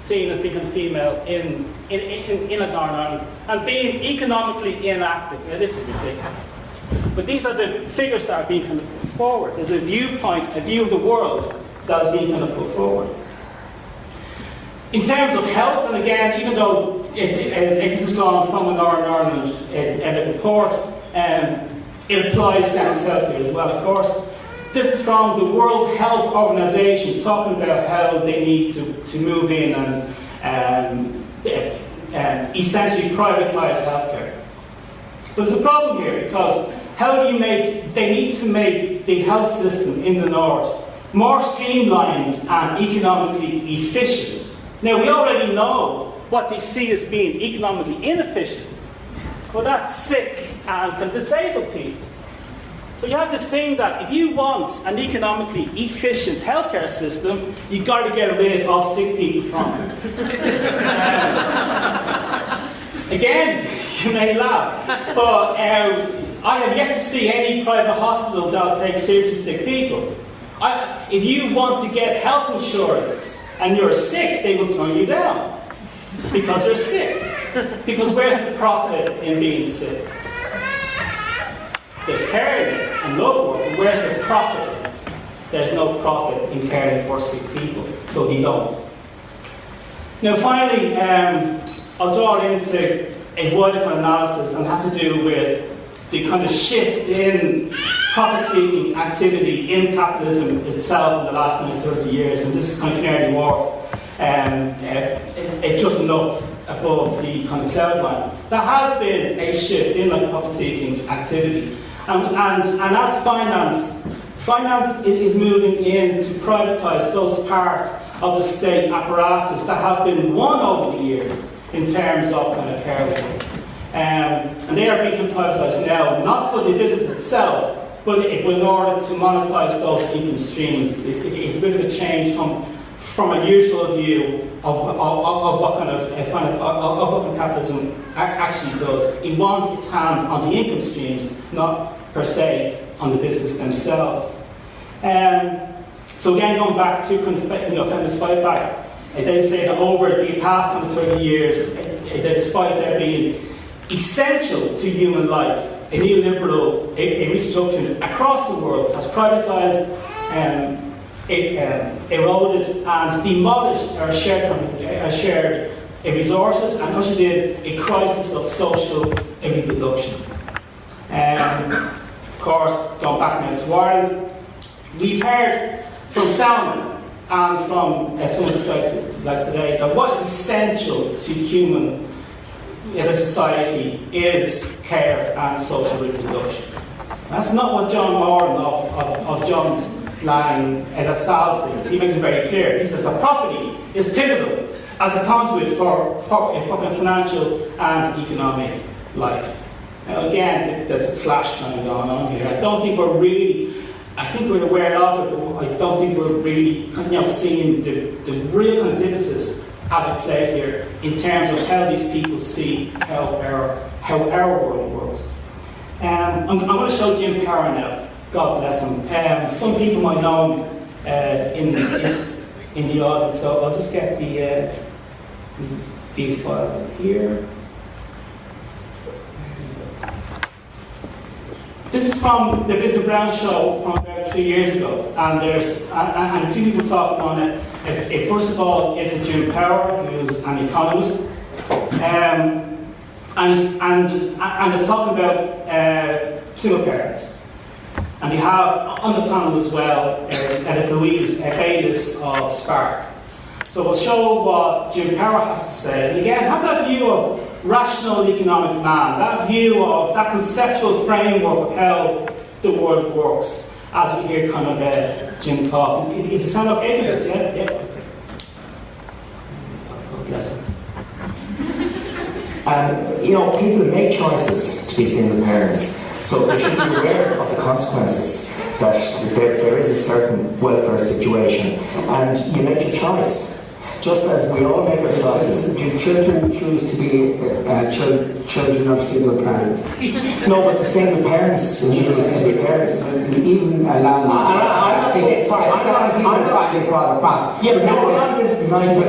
seen as being female in, in, in, in Northern Ireland and being economically inactive. Now, this is ridiculous. But these are the figures that are being kind of put forward. There's a viewpoint, a view of the world that is being kind of put forward. In terms of health, and again, even though it, it, it is gone from a Northern Ireland uh, report, um, it applies down south here as well, of course. This is from the World Health Organization talking about how they need to, to move in and um, um, essentially privatize healthcare. There's a problem here because how do you make, they need to make the health system in the north more streamlined and economically efficient. Now we already know what they see as being economically inefficient. Well, that's sick and disabled people. So you have this thing that if you want an economically efficient healthcare system, you've got to get rid of sick people from it. again, you may laugh, but uh, I have yet to see any private hospital that will take seriously sick people. I, if you want to get health insurance and you're sick, they will turn you down because you're sick. Because where's the profit in being sick? There's caring and work, but where's the profit? There's no profit in caring for sick people. so they don't. Now, finally, um, I'll draw into a wider of analysis, and has to do with the kind of shift in profit-seeking activity in capitalism itself in the last kind of 30 years, and this is kind of Canary Wharf. Um, uh, it, doesn't look above the kind of cloud line. There has been a shift in like profit-seeking activity, and, and, and as finance, finance is moving in to privatise those parts of the state apparatus that have been won over the years in terms of kind of care work. Um, and they are being privatised now, not for the business itself, but in order to monetize those income streams. It, it, it's a bit of a change from, from a usual view of, of, of what kind of, of, of what capitalism actually does. It wants its hands on the income streams, not per se on the business themselves. Um, so again, going back to you know, kind of fight back, uh, they say that over the past kind of 30 years, that despite there being essential to human life, a neoliberal a, a restructuring across the world has privatized, um, um, eroded and demolished our shared, our shared resources and ushered in a crisis of social reproduction. Um, course, going back to Ireland, we've heard from Selma and from uh, some of the studies like today that what is essential to human in a society is care and social reproduction. That's not what John Moran of, of, of John's line at Asal thinks. He makes it very clear. He says that property is pivotal as a conduit for, for, for financial and economic life. Now again, there's a clash kind of going on here. I don't think we're really I think we're aware of it, but I don't think we're really you know, seeing the, the real kind of at play here in terms of how these people see how our, how our world works. Um, I'm, I'm going to show Jim Power now. God bless him. Um, some people might know him uh, in, in, in, the audience, so I'll just get the, uh, the, the file here. From the Vincent Browne show from about three years ago, and there's and, and two people talking on it. If, if first of all is Jim Power, who's an economist, um, and and and it's talking about uh, single parents, and you have on the panel as well uh, Edith Louise uh, Bayliss of Spark. So we'll show what Jim Power has to say, and again have that view of rational economic man, that view of, that conceptual framework of how the world works, as we hear kind of uh, Jim talk. Is, is, it sound okay for this? Yeah? Yeah? Um, you know, people make choices to be single parents, so they should be aware of the consequences that there, there is a certain welfare situation, and you make a choice just as we all make our choices. Do children choose to be uh, children of single parents? no, but the single parents choose to be parents. Even allowing. I'm not saying, sorry, I'm not, I'm not, yeah, no, I'm,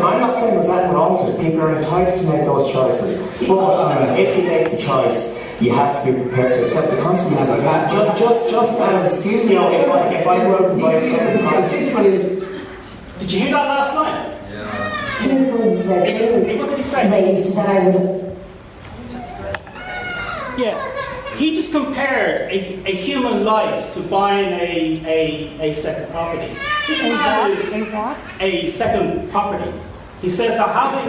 I'm not saying there's anything wrong with it. People are entitled to make those choices. But if you make the choice, you have to be prepared to accept the consequences. Just, just, just as, you know, if I, if I were to buy something... Did you hear that last night? Few points that Jim raised that I would. Yeah. He just compared a, a human life to buying a, a, a second property. This man is a second property. He says that having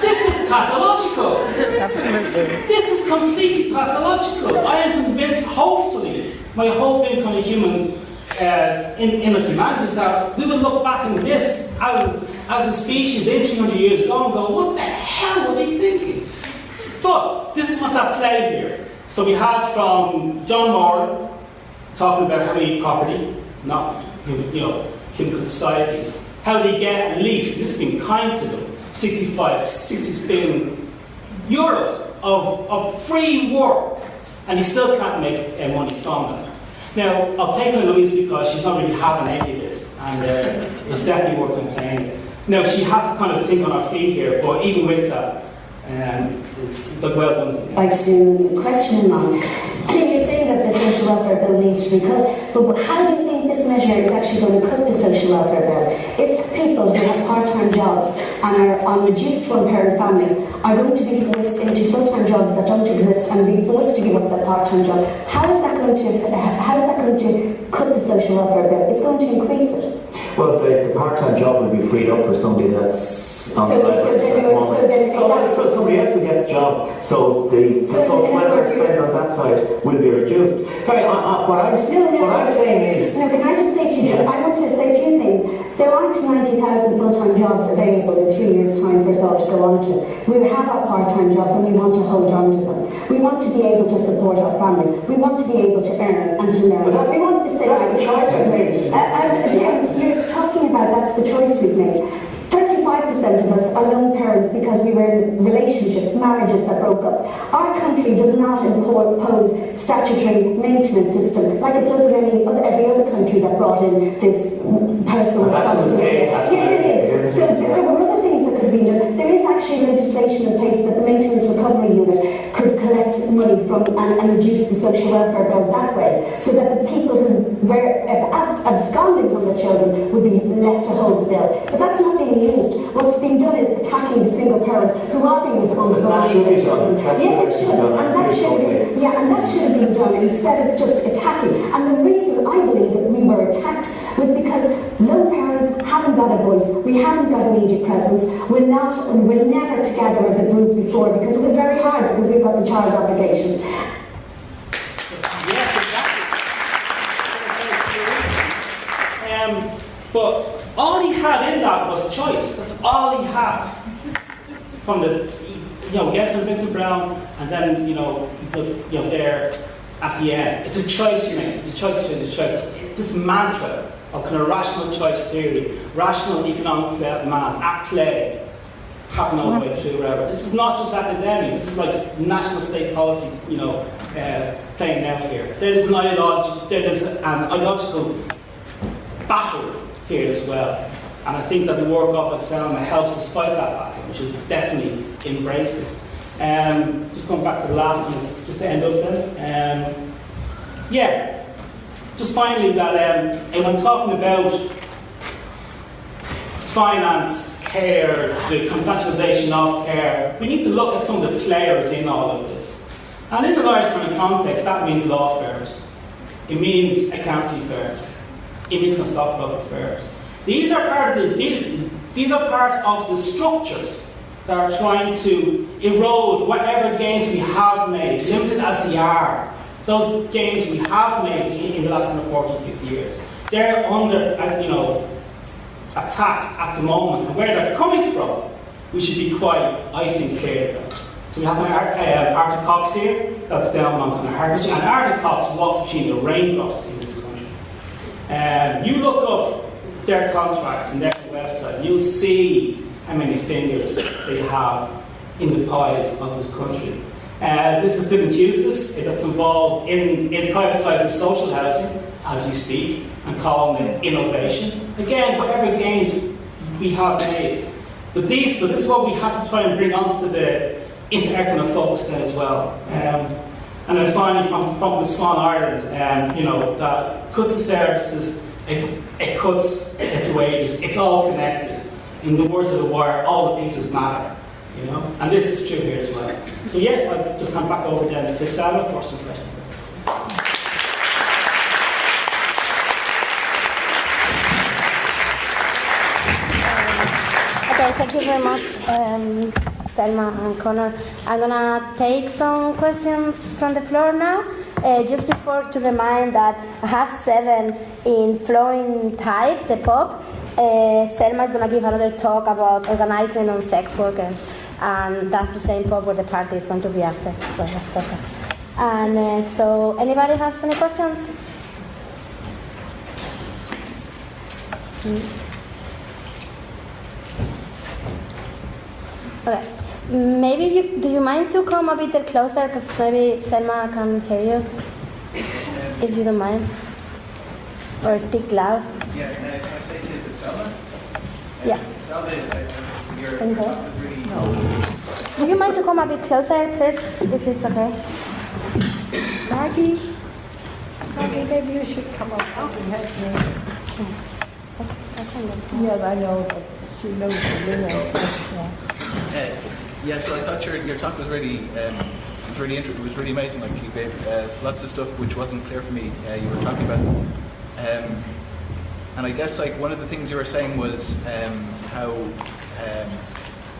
this is pathological. Absolutely. This is completely pathological. I am convinced, hopefully, my whole being kind a human uh, in, in the humanities that we would look back in this as, as a species in 300 years ago and go, what the hell were they thinking? But this is what's at play here. So we had from John Moran talking about how many property, not you know, human societies, how they get at least, this has been kind to them, 65, 60 billion euros of, of free work, and you still can't make money from that. Now, I'll take on Louise because she's not really having any of this, and uh, it's definitely worth complaining. Now, she has to kind of think on her feet here, but even with that, um, it's well done. I'd like to question Mark you're saying that the social welfare bill needs to be cut, but how do you think this measure is actually going to cut the social welfare bill? If people who have part-time jobs and are on reduced one-parent family are going to be forced into full-time jobs that don't exist and be forced to give up their part-time job, how is that going to how is that going to cut the social welfare bill? It's going to increase it. Well, the, the part-time job will be freed up for somebody that's on So- so then you- so then so, so somebody else will get the job. So the, the So social in welfare spend on that side will be reduced. Sorry, I, I, what I'm No, no. what I'm saying is No, can I just say to you, Yeah. I want to say a few things. There aren't 90,000 full-time jobs available in three years' time for us all to go on to. We have our part-time jobs and we want to hold on to them. We want to be able to support our family. We want to be able to earn and to learn. We want the same. that's the choice we made. Uh, uh, Jim, you're talking about that's the choice we've made. 35% of us are lone parents because we were in relationships, marriages that broke up. Our country does not impose statutory maintenance system like it does in any other, every other country that brought in this personal responsibility. Yes, it is. So th- there were other been done. There is actually legislation in place that the Maintenance Recovery Unit could collect money from and, and reduce the social welfare bill that way, so that the people who were ab- ab- absconding from the children would be left to hold the bill. But that's not being used. What's being done is attacking the single parents who are being responsible for their children. Yes, it be should, and that should okay. yeah, and that should have been done instead of just attacking. And the reason I believe that we were attacked was because lone parents haven't got a voice. We haven't got immediate presence. We're not, we were never together as a group before because it was very hard because we've got the child obligations. Yes, exactly. Um, but all he had in that was choice. That's all he had. From the, you know, gets from Vincent Browne, and then, you know, you know, there at the end. It's a choice you make. It's a choice, it's a choice. This mantra of kind of rational choice theory, rational economic man at play, happen all the way through wherever. This is not just academic, this is like national state policy, you know, uh, playing out here. There is an ideolog- there is an ideological battle here as well. And I think that the work of Selma helps us fight that battle. We should definitely embrace it. Um, just going back to the last one, just to end up then. Um, yeah, just finally that um, when talking about finance, care, the commercialisation of care, we need to look at some of the players in all of this. And in the large kind of context, that means law firms. It means accountancy firms. It means stockbroker firms. These are part of the these, these are part of the structures that are trying to erode whatever gains we have made, limited as they are. Those gains we have made in, the last kind of 40, 50 years. They're under, uh, you know, attack at the moment. And where they're coming from, we should be quite, I think, clear about. So we have Ar- um, Arthur Cox here, that's down on kind of Hertfordshire, and Arthur Cox walks between the raindrops in this country. Um, you look up their contracts and their website, you'll see how many fingers they have in the pies of this country. Uh, this is Dillon Eustace, that's involved in, in privatising social housing as we speak and calling it innovation. Again, whatever gains we have made. But these, but this is what we have to try and bring onto the into of focus then as well. Um, and then finally, from, from the Swan Ireland, um, you know, that cuts the services, it, it cuts its wages, it's all connected. In the words of the wire, all the pieces matter. You know, and this is true here as well. So yeah, I'll just come back over then to Sarah for some questions. Okay, thank you very much, um, Selma and Connor. I'm gonna take some questions from the floor now. Uh, just before to remind that I have seven in flowing tide, the pub. Uh, Selma is gonna give another talk about organizing on sex workers, and that's the same pub where the party is going to be after. So that's perfect. And uh, so, anybody has any questions? Mm. Okay. Maybe you do you mind to come a bit closer because maybe Selma can hear you, if you don't mind, or speak loud. Yeah, can I, can I say to you, is it Selma? Yeah. Selma, your Can you hear? talk was really Do you mind to come a bit closer, please, if it's okay? Maggie? Maggie, maybe you should come up and help me. Yeah, I know, but she knows the limit. Yeah. Uh, yeah, so I thought your, your talk was really um, it was really interesting. It was really amazing. Like you gave uh, lots of stuff which wasn't clear for me. Uh, you were talking about, um, and I guess like one of the things you were saying was um, how um,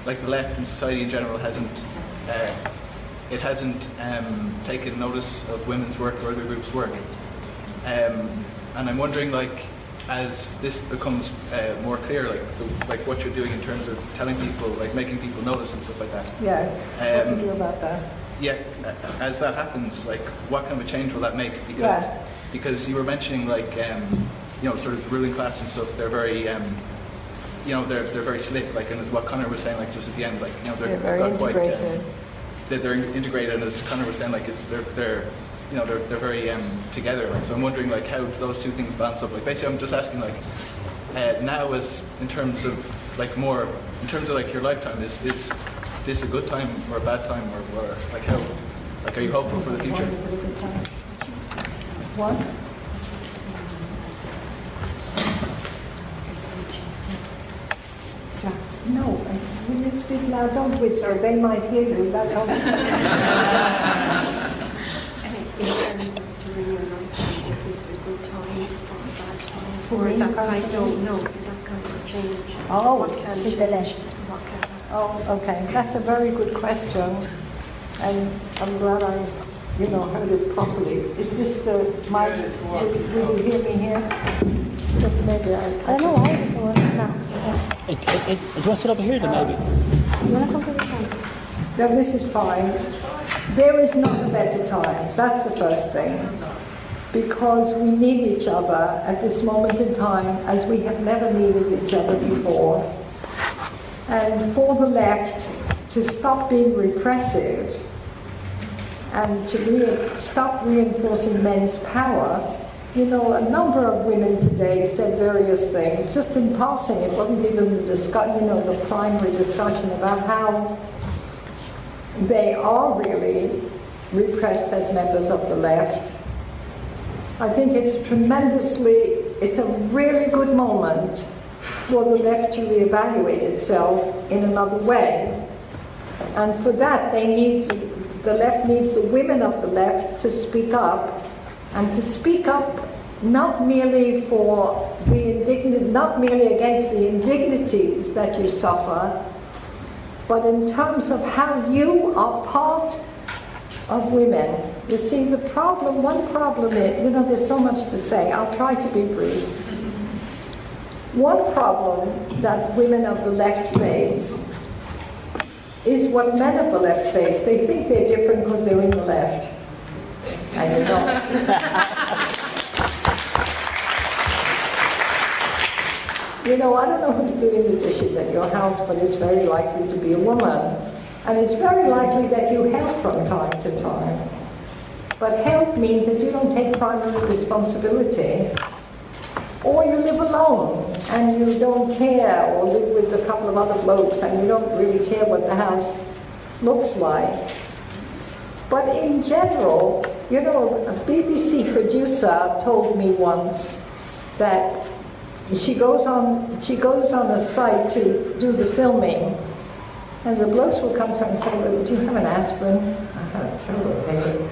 like the left and society in general hasn't uh, it hasn't um, taken notice of women's work or other groups' work. Um, and I'm wondering like as this becomes uh, more clear, like the, like what you're doing in terms of telling people, like making people notice and stuff like that. Yeah, what to Um, do about that? Yeah, as that happens, like what kind of a change will that make? Because Yeah. because you were mentioning like um, you know sort of ruling class and stuff. They're very um, you know they're they're very slick. Like and as what Connor was saying, like just at the end, like you know they're, They're very got quite, integrated. um, they're, they're integrated. And as Connor was saying, like it's they're they're you know they're they're very um, together. Like so, I'm wondering like how do those two things balance up. Like basically, I'm just asking like uh, now as in terms of like more in terms of like your lifetime is is this a good time or a bad time or, or like how like are you hopeful for the future? What? Yeah, No, when you speak loud, don't whisper, they might hear you, that helps. In terms of during your lifetime, is this a good time or a bad time For that kind no, for that kind of change? Oh, What can change? What can? Oh, okay, that's a very good question, and I'm glad I, you know, heard it properly. Is this the, my, will will you hear me here? Maybe I, I don't know why it doesn't work. No. Yeah. It, it, it, do you want to sit over here then maybe? You want to come to the front? No, this is fine. There is not a better time. That's the first thing. Because we need each other at this moment in time as we have never needed each other before. And for the left to stop being repressive and to re- stop reinforcing men's power, you know, a number of women today said various things, just in passing. It wasn't even the discuss, you know, the primary discussion about how they are really repressed as members of the left. I think it's tremendously, it's a really good moment for the left to reevaluate itself in another way. And for that, they need, the left needs the women of the left to speak up, and to speak up not merely for the indignant, not merely against the indignities that you suffer, but in terms of how you are part of women. You see, the problem, one problem is, you know, there's so much to say. I'll try to be brief. One problem that women of the left face is what men of the left face. They think they're different because they're in the left. And you're not. You know, I don't know who's doing the dishes at your house, but it's very likely to be a woman. And it's very likely that you help from time to time. But help means that you don't take primary responsibility. Or you live alone and you don't care, or live with a couple of other blokes and you don't really care what the house looks like. But in general, you know, a BBC producer told me once that she goes on she goes on a site to do the filming and the blokes will come to her and say, well, do you have an aspirin? I have a terrible headache.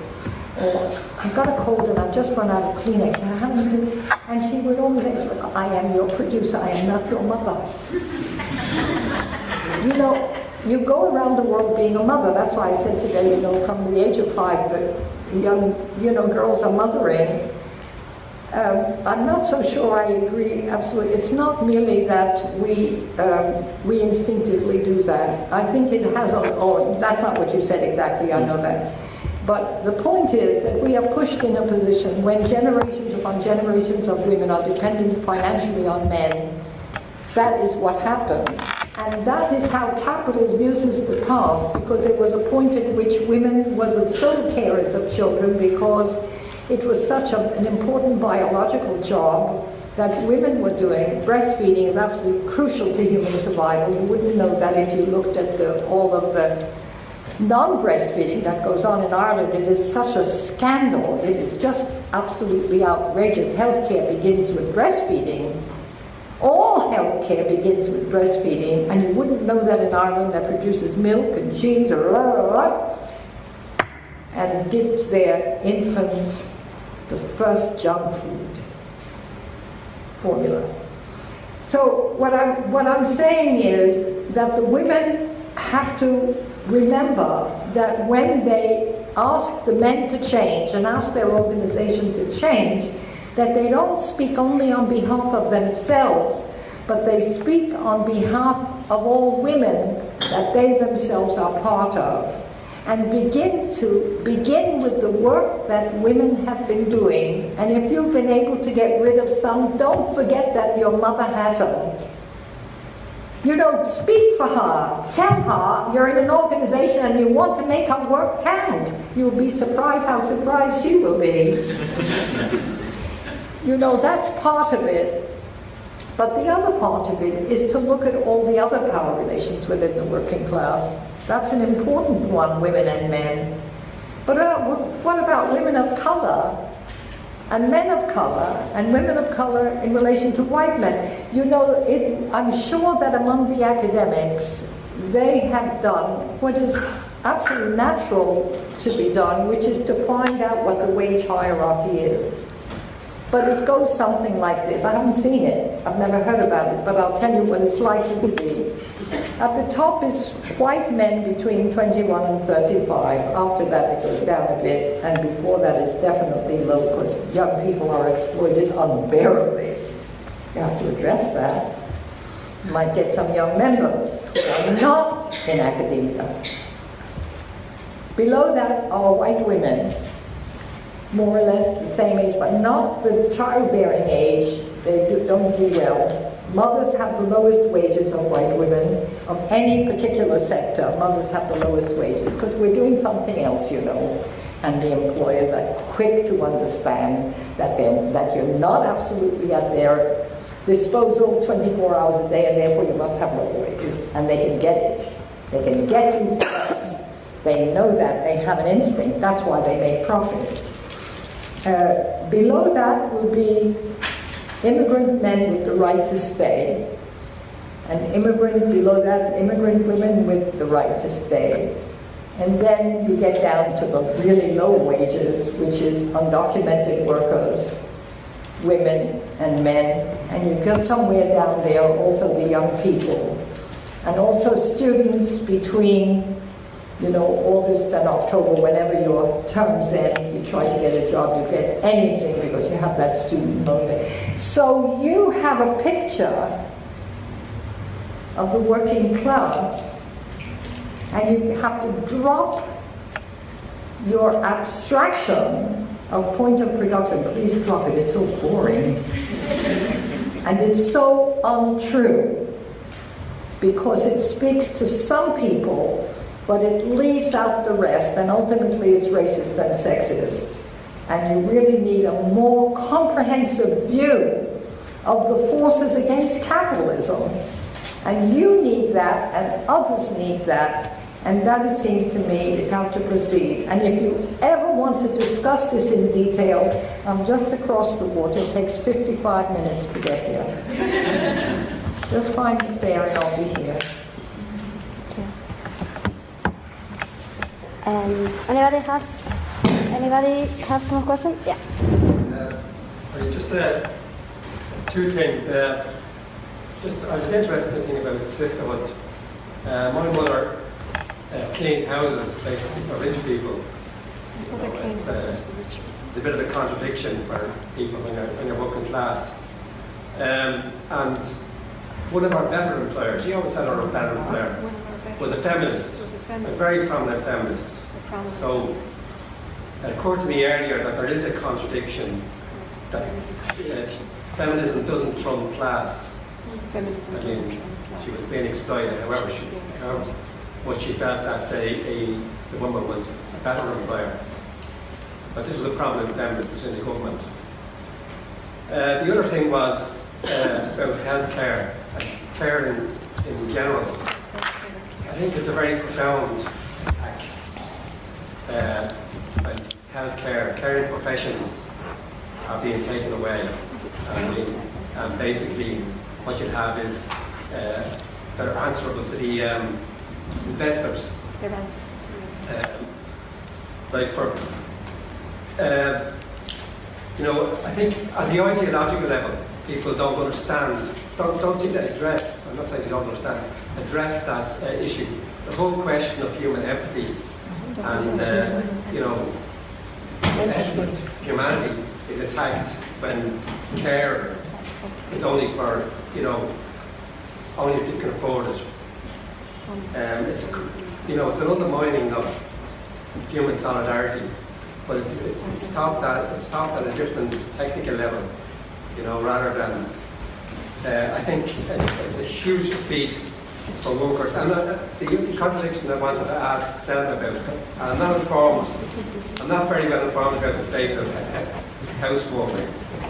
Or I've got a cold and I've just run out of Kleenex. And she would always say, "Look, I am your producer, I am not your mother. you know, you go around the world being a mother. That's why I said today, you know, from the age of five, young, you know, girls are mothering. Um, I'm not so sure I agree absolutely. It's not merely that we um, we instinctively do that. I think it has a, or that's not what you said exactly, I know that. But the point is that we are pushed in a position when generations upon generations of women are dependent financially on men. That is what happens. And that is how capital uses the past, because there was a point at which women were the sole carers of children because it was such a, an important biological job that women were doing. Breastfeeding is absolutely crucial to human survival. You wouldn't know that if you looked at the, all of the non-breastfeeding that goes on in Ireland, it is such a scandal. It is just absolutely outrageous. Healthcare begins with breastfeeding. All healthcare begins with breastfeeding, and you wouldn't know that in Ireland that produces milk and cheese blah, blah, blah, and gives their infants the first junk food formula. So what I'm, what I'm saying is that the women have to remember that when they ask the men to change and ask their organization to change, that they don't speak only on behalf of themselves, but they speak on behalf of all women that they themselves are part of. And begin to begin with the work that women have been doing. And if you've been able to get rid of some, don't forget that your mother hasn't. You don't speak for her. Tell her you're in an organization and you want to make her work count. You'll be surprised how surprised she will be. you know, that's part of it. But the other part of it is to look at all the other power relations within the working class. That's an important one, women and men. But uh, what about women of color and men of color and women of color in relation to white men? You know, it, I'm sure that among the academics, they have done what is absolutely natural to be done, which is to find out what the wage hierarchy is. But it goes something like this. I haven't seen it, I've never heard about it, but I'll tell you what it's likely to be. At the top is white men between 21 and 35. After that, it goes down a bit, and before that, it's definitely low because young people are exploited unbearably. You have to address that. You might get some young members who are not in academia. Below that are white women, more or less the same age, but not the childbearing age. They do, don't do well. Mothers have the lowest wages of white women of any particular sector. Mothers have the lowest wages because we're doing something else, you know. And the employers are quick to understand that, that you're not absolutely at their disposal 24 hours a day and therefore you must have lower wages. And they can get it. They can get you. They know that. They have an instinct. That's why they make profit. Uh, below that will be immigrant men with the right to stay, and immigrant below that, immigrant women with the right to stay. And then you get down to the really low wages, which is undocumented workers, women and men, and you get somewhere down there also the young people, and also students between you know, August and October, whenever your terms end, you try to get a job, you get anything because you have that student loan. So you have a picture of the working class, and you have to drop your abstraction of point of production. Please drop it, it's so boring. and it's so untrue because it speaks to some people but it leaves out the rest, and ultimately it's racist and sexist. And you really need a more comprehensive view of the forces against capitalism. And you need that, and others need that, and that, it seems to me, is how to proceed. And if you ever want to discuss this in detail, I'm just across the water. It takes 55 minutes to get here. just find me fair, and I'll be here. Um, anybody has anybody has some question? Yeah. Uh, just uh, two things. Uh, just I was interested in thinking about sisterhood. Uh, my mother uh, cleaned houses basically for rich people. You know, it's, it's, a bit of a contradiction for people when you're, when you're working class. Um, and one of our better employers, she always had our better employer, was a feminist a very prominent feminist. So it occurred to me earlier that there is a contradiction that uh, feminism doesn't trump class. Feminism I mean, she was being exploited, however she, however much she felt that a, a, the woman was a better employer. But this was a prominent feminist within the government. Uh, the other thing was uh, about healthcare and care in, in general. I think it's a very profound attack uh, and healthcare, caring professions are being taken away. And, we, and basically, what you have is uh, they're answerable to the um, investors. Uh, like for, uh, you know, I think at the ideological level, people don't understand, don't, don't seem to address, I'm not saying they don't understand, address that uh, issue. The whole question of human empathy and, uh, you know, humanity is attacked when care is only for, you know, only if you can afford it. Um, it's, you know, it's an undermining of human solidarity, but it's, it's, it's taught that it's taught at a different technical level, you know, rather than. Uh, I think it's a huge defeat for workers. And uh, the contradiction I wanted to ask Selma about, I'm not informed, I'm not very well informed about the fate of housework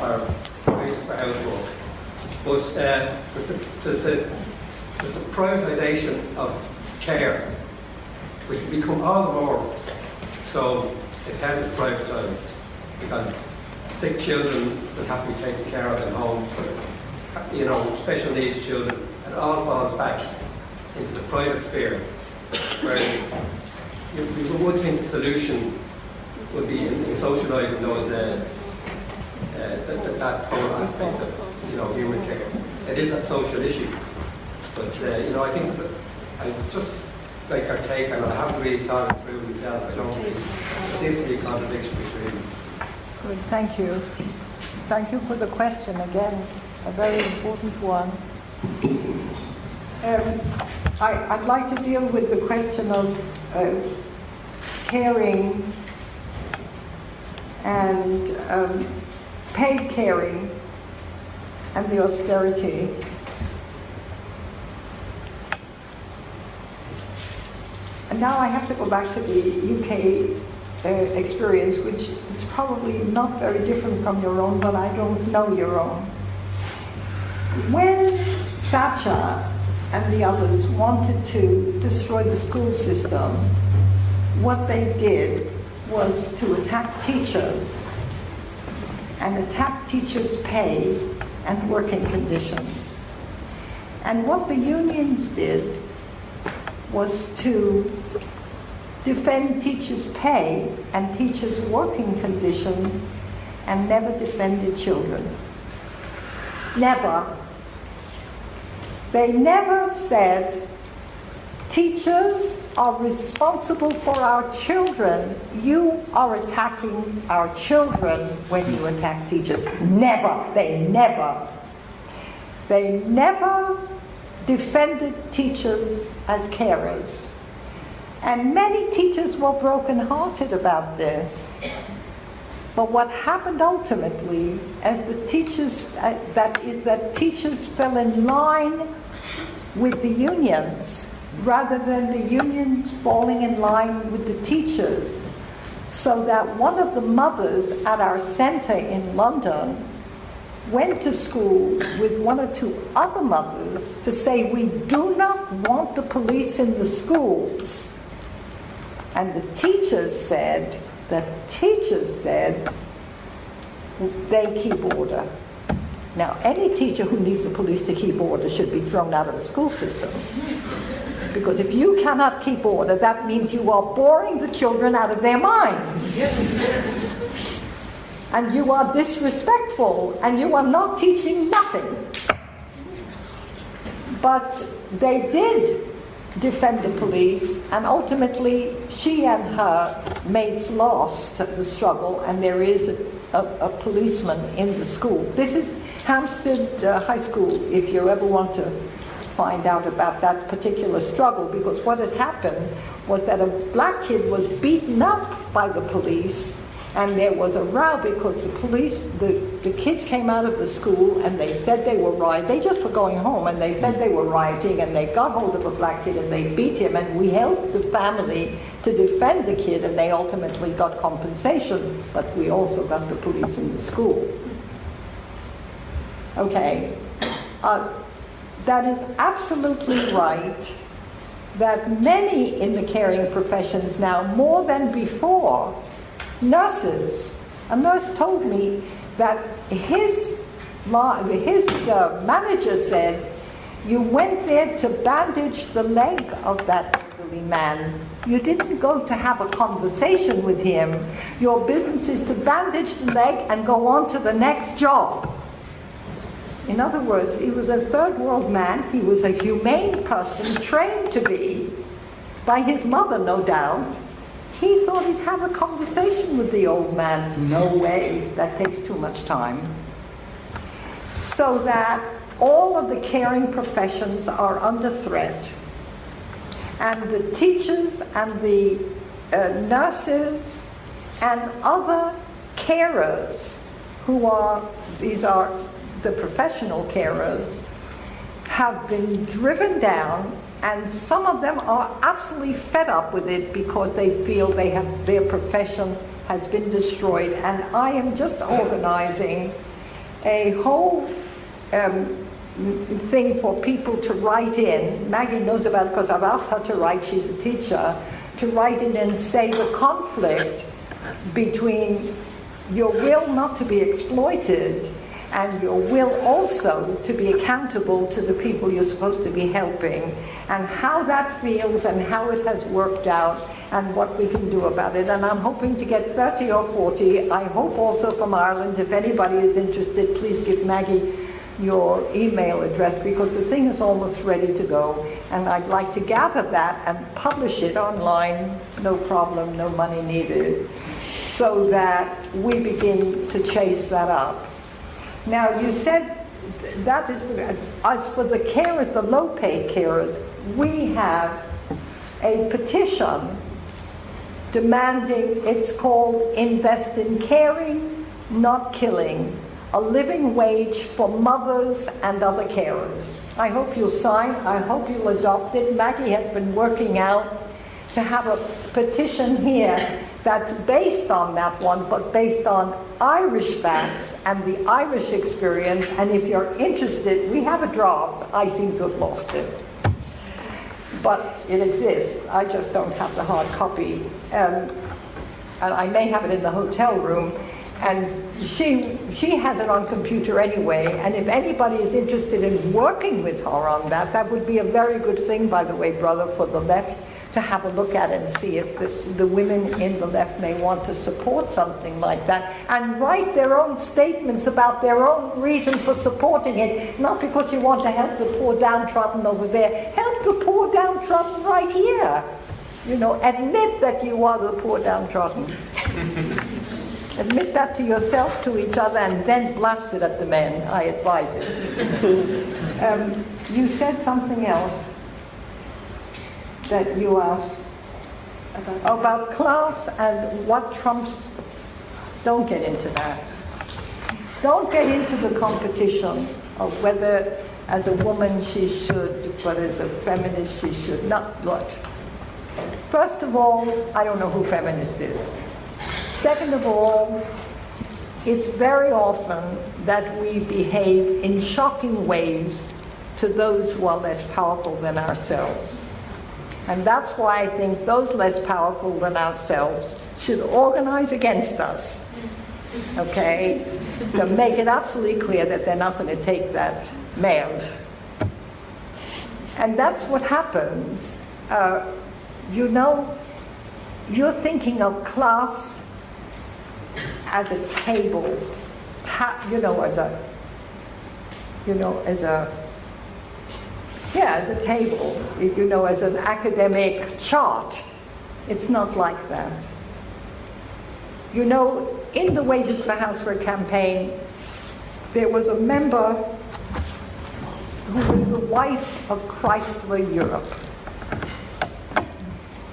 or wages for housework. But uh, there's, the, there's, the, there's the privatisation of care, which will become all the more so if health is privatised because sick children that have to be taken care of at home, you know, special needs children, it all falls back into the private sphere. Whereas you, would think the solution would be in, in socialising those uh, uh, that, that, whole aspect of you know human care. It is a social issue, but uh, you know I think I just like our take it. I haven't really thought it through myself. I don't there seems to be a contradiction between. Good, thank you. Thank you for the question again, a very important one. Um, I, would like to deal with the question of uh, caring and um, paid caring and the austerity. And now I have to go back to the UK uh, experience, which is probably not very different from your own, but I don't know your own. When Thatcher and the others wanted to destroy the school system, what they did was to attack teachers and attack teachers' pay and working conditions. And what the unions did was to defend teachers' pay and teachers' working conditions and never defended children. Never. They never said, teachers are responsible for our children. You are attacking our children when you attack teachers. Never. They never. They never defended teachers as carers. And many teachers were brokenhearted about this. But what happened ultimately, as the teachers, uh, that is that teachers fell in line with the unions rather than the unions falling in line with the teachers. So that one of the mothers at our centre in London went to school with one or two other mothers to say, We do not want the police in the schools. And the teachers said, the teachers said, they keep order. Now, any teacher who needs the police to keep order should be thrown out of the school system. Because if you cannot keep order, that means you are boring the children out of their minds and you are disrespectful and you are not teaching nothing. But they did defend the police, and ultimately she and her mates lost the struggle, and there is a, a, policeman in the school. This is Hampstead uh, High School, if you ever want to find out about that particular struggle, because what had happened was that a black kid was beaten up by the police and there was a row because the police, the, the kids came out of the school and they said they were rioting. They just were going home and they said they were rioting and they got hold of a black kid and they beat him and we helped the family to defend the kid and they ultimately got compensation, but we also got the police in the school. Okay, uh, that is absolutely right that many in the caring professions now, more than before, nurses, a nurse told me that his, his uh, manager said, you went there to bandage the leg of that elderly man. You didn't go to have a conversation with him. Your business is to bandage the leg and go on to the next job. In other words, he was a third world man. He was a humane person, trained to be by his mother, no doubt. He thought he'd have a conversation with the old man. No way, that takes too much time. So that all of the caring professions are under threat. And the teachers and the uh, nurses and other carers who are, these are the professional carers, have been driven down and some of them are absolutely fed up with it because they feel they have their profession has been destroyed and I am just organizing a whole um, thing for people to write in. Maggie knows about it because I've asked her to write, she's a teacher, to write in and say the conflict between your will not to be exploited and your will also to be accountable to the people you're supposed to be helping and how that feels and how it has worked out and what we can do about it. And I'm hoping to get 30 or 40. I hope also from Ireland, if anybody is interested, please give Maggie your email address because the thing is almost ready to go. And I'd like to gather that and publish it online, no problem, no money needed, so that we begin to chase that up. Now, you said that is, as for the carers, the low paid carers, we have a petition demanding, it's called Invest in Caring, Not Killing, a living wage for mothers and other carers. I hope you'll sign, I hope you'll adopt it. Maggie has been working out to have a petition here that's based on that one, but based on Irish facts and the Irish experience. And if you're interested, we have a draft. I seem to have lost it. But it exists. I just don't have the hard copy. Um, and I may have it in the hotel room. And she, she has it on computer anyway, and if anybody is interested in working with her on that, that would be a very good thing, by the way, brother, for the left to have a look at it and see if the, the women in the left may want to support something like that and write their own statements about their own reason for supporting it, not because you want to help the poor downtrodden over there. Help the poor downtrodden right here. You know, admit that you are the poor downtrodden. Admit that to yourself, to each other, and then blast it at the men. I advise it. um, you said something else that you asked about, about class and what trumps. Don't get into that. Don't get into the competition of whether, as a woman, she should, but as a feminist, she should not. What? First of all, I don't know who feminist is. Second of all, it's very often that we behave in shocking ways to those who are less powerful than ourselves. And that's why I think those less powerful than ourselves should organize against us, okay, to make it absolutely clear that they're not going to take that mailed. And that's what happens. Uh, you know, you're thinking of class as a table, you know, as a, you know, as a, yeah, as a table, you know, as an academic chart. It's not like that. You know, in the Wages for Housework campaign, there was a member who was the wife of Chrysler Europe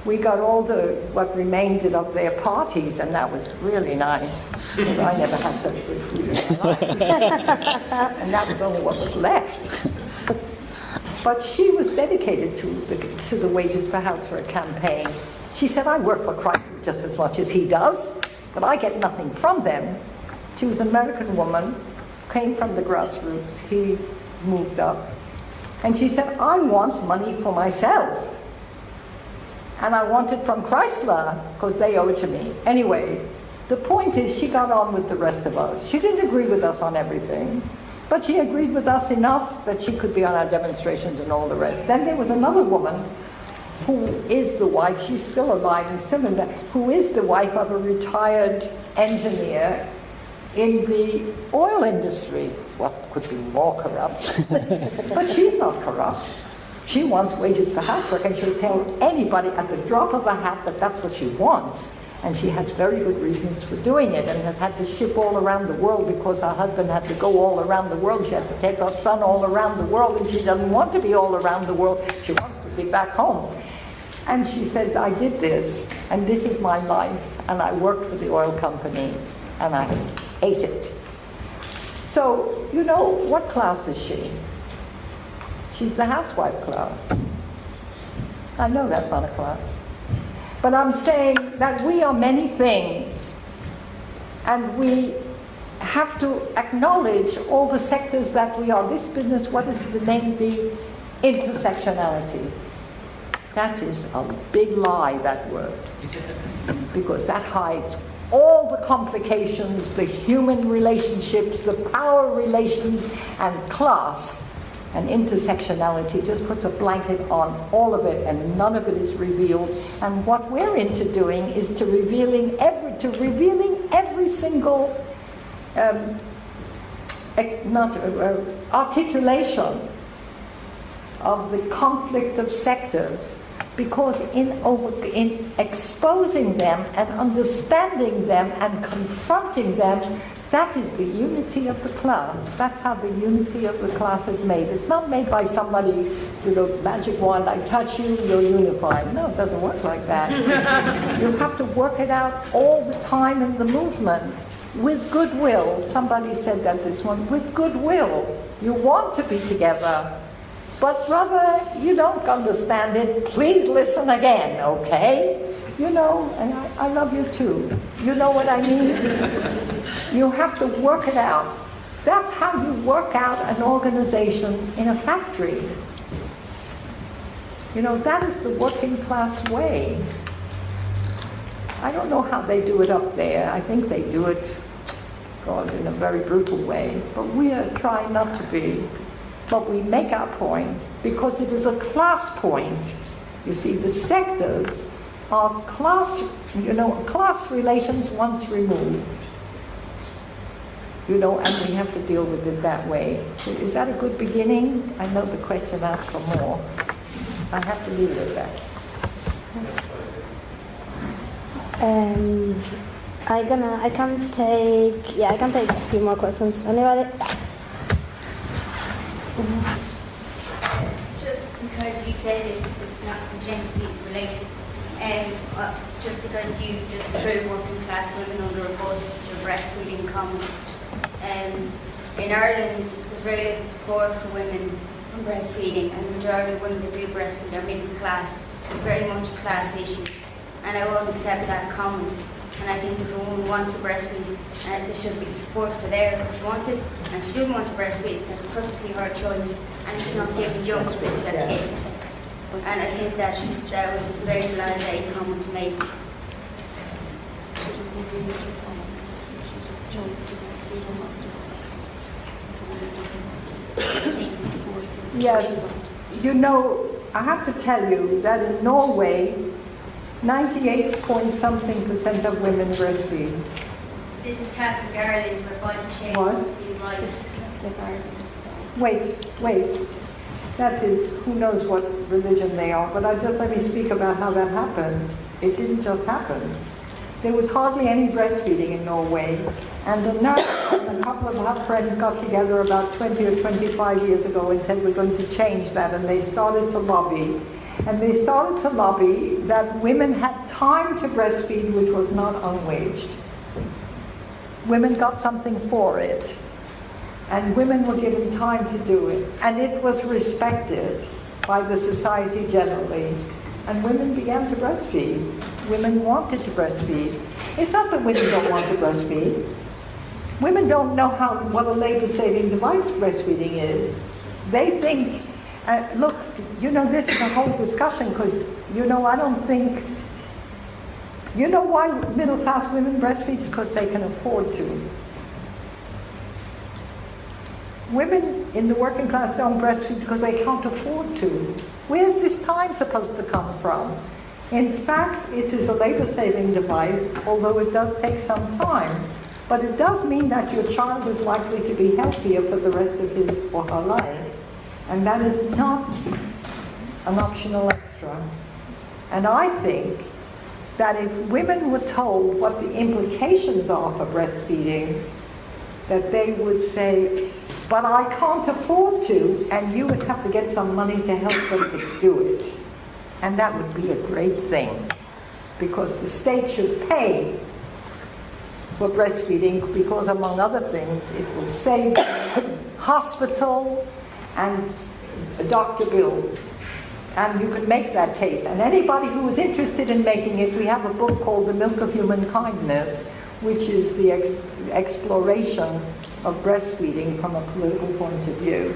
we got all the what remained of their parties, and that was really nice. I never had such good food in my life, and that was only what was left. But she was dedicated to the, to the Wages for Housework campaign. She said, I work for Chrysler just as much as he does, but I get nothing from them. She was an American woman, came from the grassroots. He moved up. And she said, I want money for myself. and I want it from Chrysler because they owe it to me. Anyway, the point is she got on with the rest of us. She didn't agree with us on everything, but she agreed with us enough that she could be on our demonstrations and all the rest. Then there was another woman who is the wife, she's still alive and still in that, who is the wife of a retired engineer in the oil industry. What could be more corrupt? but she's not corrupt. She wants wages for housework, and she'll tell anybody at the drop of a hat that that's what she wants. And she has very good reasons for doing it and has had to ship all around the world because her husband had to go all around the world. She had to take her son all around the world, and she doesn't want to be all around the world. She wants to be back home. And she says, I did this, and this is my life, and I worked for the oil company, and I hate it. So, you know, what class is she? She's the housewife class. I know that's not a class. But I'm saying that we are many things, and we have to acknowledge all the sectors that we are. This business, what is the name? The intersectionality. That is a big lie, that word, because that hides all the complications, the human relationships, the power relations, and class. And intersectionality just puts a blanket on all of it, and none of it is revealed. And what we're into doing is to revealing every to revealing every single um, not uh, articulation of the conflict of sectors because in, over, in exposing them and understanding them and confronting them, that is the unity of the class. That's how the unity of the class is made. It's not made by somebody with a magic wand, I touch you, you're unified. No, it doesn't work like that. you have to work it out all the time in the movement with goodwill. Somebody said that this one, with goodwill. You want to be together. But brother, you don't understand it. Please listen again, okay? You know, and I, I love you too. You know what I mean? you have to work it out. That's how you work out an organization in a factory. You know, that is the working class way. I don't know how they do it up there. I think they do it, God, in a very brutal way. But we are trying not to be. But we make our point because it is a class point. You see, the sectors are class, you know, class relations once removed. You know, and we have to deal with it that way. Is that a good beginning? I know the question asks for more. I have to leave it at that. Um, I gonna, I can take, yeah, I can take a few more questions. Anybody? Just because you say this, it's not congenitally related. Um, uh, just because you just threw working class women under a bus for breastfeeding comment. Um, in Ireland, there's very little support for women from breastfeeding, and the majority of women that do breastfeed are middle class. It's very much a class issue, and I won't accept that comment. And I think if a woman wants to breastfeed, uh, there should be the support for there if she wants it. And if she doesn't want to breastfeed, that's perfectly her choice, and it's not giving junk to that kid. And I think that's that was a very blasé comment to make. Yes, you know, I have to tell you that in Norway, 98 point something percent of women breastfeed. This is Catherine Garland, we're by the shape What? right. This is Catherine Garland. Wait, wait. That is, who knows what religion they are, but I just let me speak about how that happened. It didn't just happen. There was hardly any breastfeeding in Norway, and a nurse and a couple of her friends got together about 20 or 25 years ago and said, we're going to change that, and they started to lobby. And they started to lobby that women had time to breastfeed, which was not unwaged. Women got something for it and women were given time to do it, and it was respected by the society generally. And women began to breastfeed. Women wanted to breastfeed. It's not that women don't want to breastfeed. Women don't know how what a labor-saving device breastfeeding is. They think, Uh, look, you know, this is a whole discussion because, you know, I don't think, you know why middle class women breastfeed? is because they can afford to. Women in the working class don't breastfeed because they can't afford to. Where's this time supposed to come from? In fact, it is a labor saving device, although it does take some time. But it does mean that your child is likely to be healthier for the rest of his or her life. And that is not an optional extra. And I think that if women were told what the implications are for breastfeeding, that they would say, but I can't afford to, and you would have to get some money to help them to do it. And that would be a great thing, because the state should pay for breastfeeding, because among other things, it will save hospital and doctor bills. And you can make that case. And anybody who is interested in making it, we have a book called The Milk of Human Kindness, which is the ex exploration of breastfeeding from a political point of view.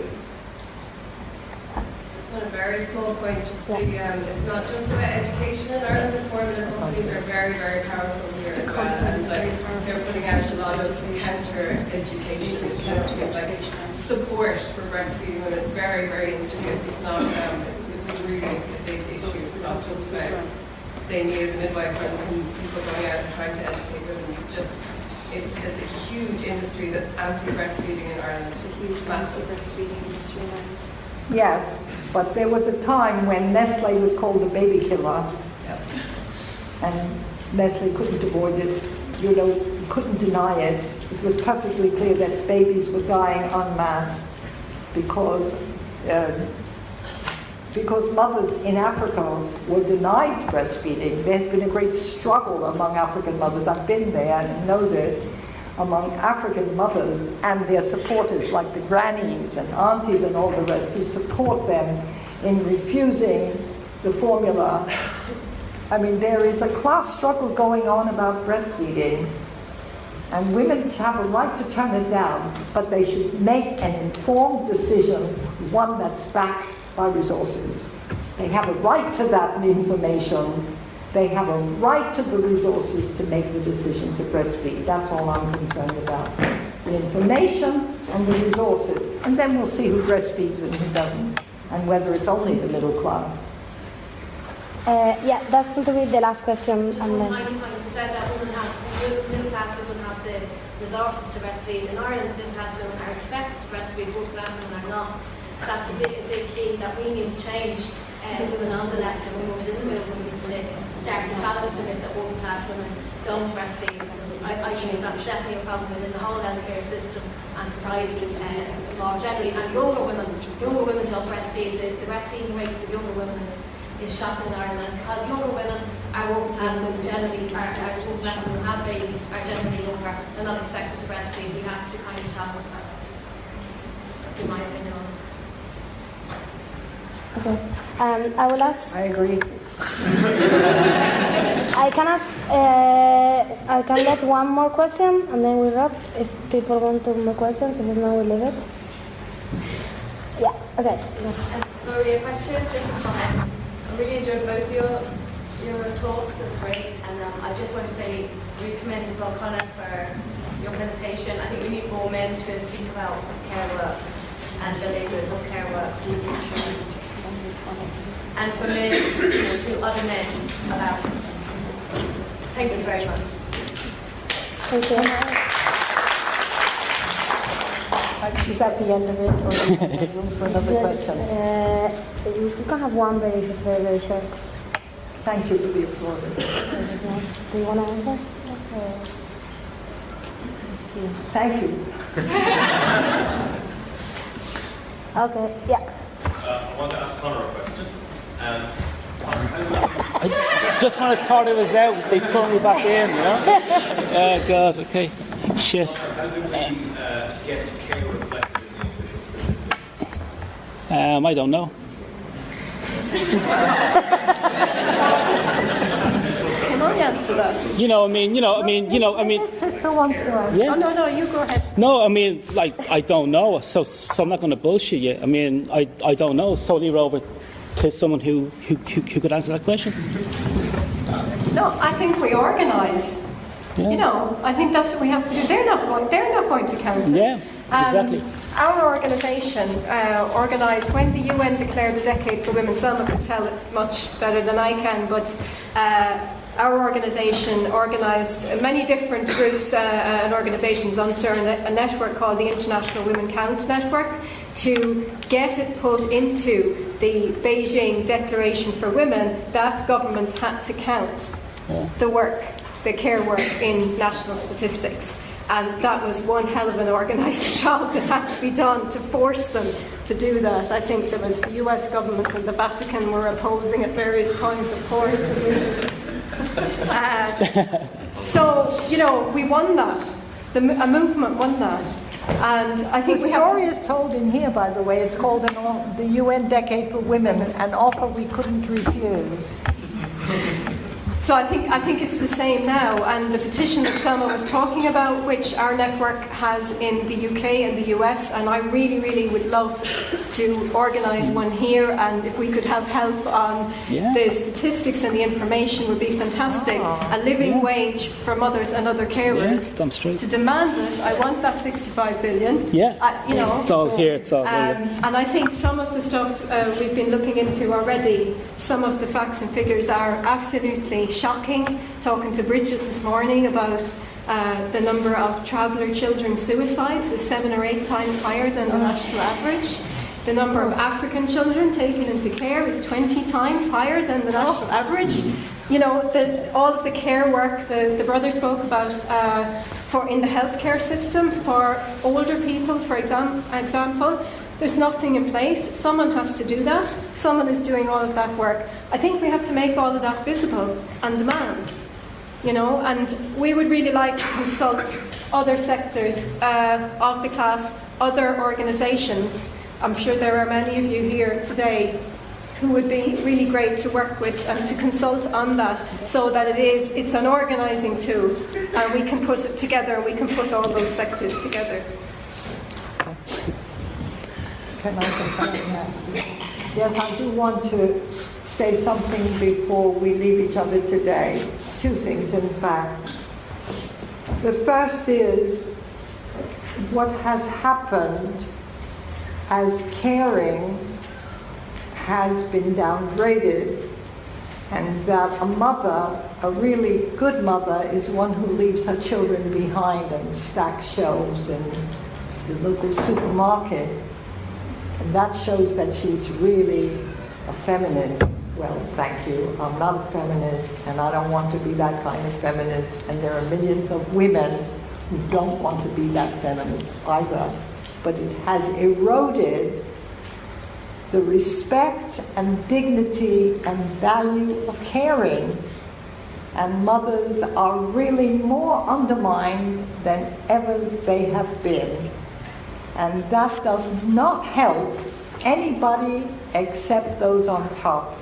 Just on a very small point, just the, um, it's not just about education in Ireland. The formula companies are very, very powerful here as well. And like, they're putting out a lot of counter education, counter like support for breastfeeding, and it's very, very insidious. It's not, um, it's, it's really a big issue. It's not just about saying me as midwife and people going out and trying to educate women. Just it's, it's a huge industry that's anti-breastfeeding in Ireland. It's a huge anti-breastfeeding industry now. Yes, but there was a time when Nestle was called a baby killer. Yep. And Nestle couldn't avoid it, you know, couldn't deny it. It was perfectly clear that babies were dying en masse because, uh, because mothers in Africa were denied breastfeeding. There's been a great struggle among African mothers. I've been there and know that among African mothers and their supporters, like the grannies and aunties and all the rest, to support them in refusing the formula. I mean, there is a class struggle going on about breastfeeding, and women have a right to turn it down, but they should make an informed decision, one that's backed by resources. They have a right to that information. They have a right to the resources to make the decision to breastfeed. That's all I'm concerned about. The information and the resources. And then we'll see who breastfeeds and who doesn't, and whether it's only the middle class. Uh, yeah, that's going to be the last question. Just And one then, tiny point to say that women have, middle class women have the resources to breastfeed. In Ireland, middle class women are expected to breastfeed, working class women are not. That's a big, big key that we need to change. Uh, women on the left and women within the movement is to start to challenge the myth that working class women don't breastfeed. I, I think that's definitely a problem within the whole healthcare system and society uh, more generally. And younger women, younger women don't breastfeed. The, the breastfeeding rates of younger women is is shocking in Ireland because younger women are working class women generally are, are working class women who have babies are generally younger and not expected to breastfeed. We have to kind of challenge that. In my opinion. On it. okay. Um, I will ask. I agree. I can ask. Uh, I can let one more question, and then we wrap. If people want to more questions, if not, we leave it. Yeah. Okay. Maria, question is just a comment. I really enjoyed both your your talks. It's great, and um, I just want to say we commend as well, Connor, for your presentation. I think we need more men to speak about care work and the labours of care work, and for me to to other men about it. Thank you very much. Thank you. Is that the end of it, or do you have room for another question? Uh, you can have one, but if it's very, very short. Thank you for the applause. Do you want to answer? Thank you. Okay. Yeah. Uh, I want to ask Connor a question. Um, Connor, how do you I just when I thought it was out, they pulled me back in, you know? Oh, God, okay. Shit. How do we uh, get care reflected in the official statistics? Um, I don't know. Can answer that. You know, I mean, you know, I mean, you know, I mean. Sister wants to answer. Yeah. Oh, no, no, you go ahead. No, I mean, like, I don't know, so, so I'm not going to bullshit you. I mean, I, I don't know. It's totally over to someone who, who, who, who could answer that question. No, I think we organise. You know, I think that's what we have to do. They're not going. They're not going to count it. Yeah, exactly. Our organisation uh, organised when the UN declared the Decade for Women. Selma could tell it much better than I can, but. Uh, our organisation organised many different groups uh, and organisations under a network called the International Women Count Network to get it put into the Beijing Declaration for Women that governments had to count the work, the care work in national statistics. And that was one hell of an organised job that had to be done to force them to do that. I think there was the US government and the Vatican were opposing at various points, of course. Uh, so, you know, we won that. The, a movement won that. And I think the story is told in here, by the way. It's called an, the UN Decade for Women, an offer we couldn't refuse. So I think I think it's the same now, and the petition that Selma was talking about, which our network has in the UK and the US, and I really, really would love to organise one here, and if we could have help on Yeah. the statistics and the information would be fantastic. A living wage for mothers and other carers. Yeah. To demand it, I want that 65 billion. Yeah. Uh, you know, It's all here, it's all um, here. and I think some of the stuff uh, we've been looking into already, some of the facts and figures are absolutely shocking. Talking to Bridget this morning about uh, the number of traveller children suicides is seven or eight times higher than the national average. The number of African children taken into care is 20 times higher than the national average. You know, the, all of the care work the, the brother spoke about uh, for in the healthcare system for older people, for exam- example, there's nothing in place. Someone has to do that. Someone is doing all of that work. I think we have to make all of that visible and demand. You know, and we would really like to consult other sectors uh, of the class, other organisations. I'm sure there are many of you here today who would be really great to work with and to consult on that so that it is it's an organising tool and we can put it together we can put all those sectors together Can I say something now? Yes, I do want to say something before we leave each other today. Two things, in fact. The first is what has happened as caring has been downgraded, and that a mother, a really good mother, is one who leaves her children behind and stacks shelves in the local supermarket. And that shows that she's really a feminist. Well, thank you. I'm not a feminist, and I don't want to be that kind of feminist. And there are millions of women who don't want to be that feminist either. But it has eroded the respect and dignity and value of caring. And mothers are really more undermined than ever they have been. And that does not help anybody except those on top.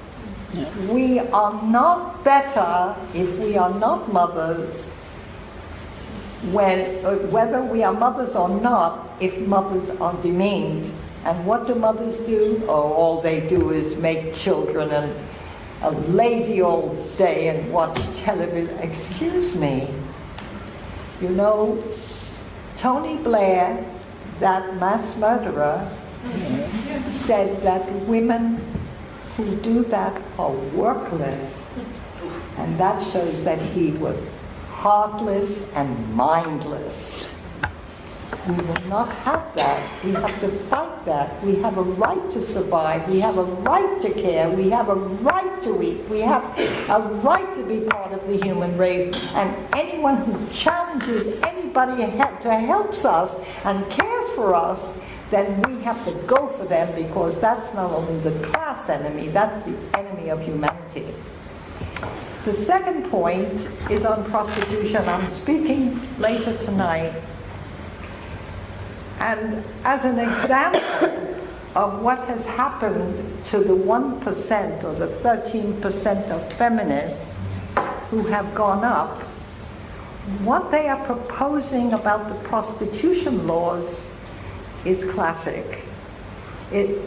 We are not better if we are not mothers, when, uh, whether we are mothers or not, if mothers are demeaned. And what do mothers do? Oh, all they do is make children and a lazy all day and watch television. Excuse me. You know, Tony Blair, that mass murderer, said that women who do that are workless. And that shows that he was heartless and mindless. We will not have that. We have to fight that. We have a right to survive. We have a right to care. We have a right to eat. We have a right to be part of the human race. And anyone who challenges anybody helps us and cares for us, then we have to go for them because that's not only the class enemy, that's the enemy of humanity. The second point is on prostitution. I'm speaking later tonight. And as an example of what has happened to the 1% or the 13% of feminists who have gone up, what they are proposing about the prostitution laws is classic. It,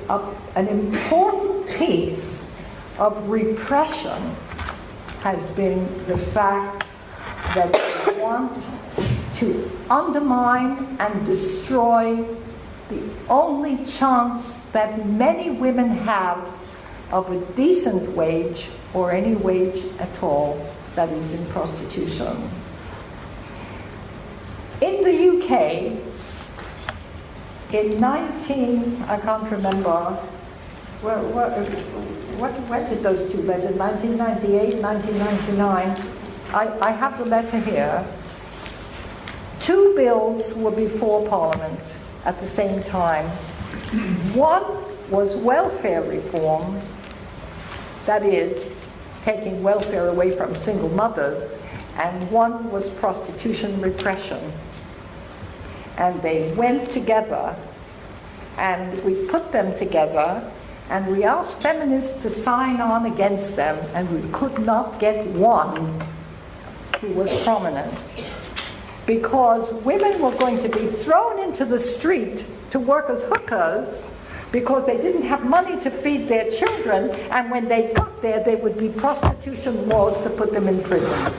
an important piece of repression has been the fact that they want to undermine and destroy the only chance that many women have of a decent wage or any wage at all that is in prostitution. In the UK, in 19, I can't remember, what, what, what, when did those two letters, 1998, 1999, I, I have the letter here. Two bills were before Parliament at the same time. One was welfare reform, that is, taking welfare away from single mothers, and one was prostitution repression. And they went together, and we put them together, and we asked feminists to sign on against them, and we could not get one who was prominent. Because women were going to be thrown into the street to work as hookers because they didn't have money to feed their children, and when they got there, there would be prostitution laws to put them in prison.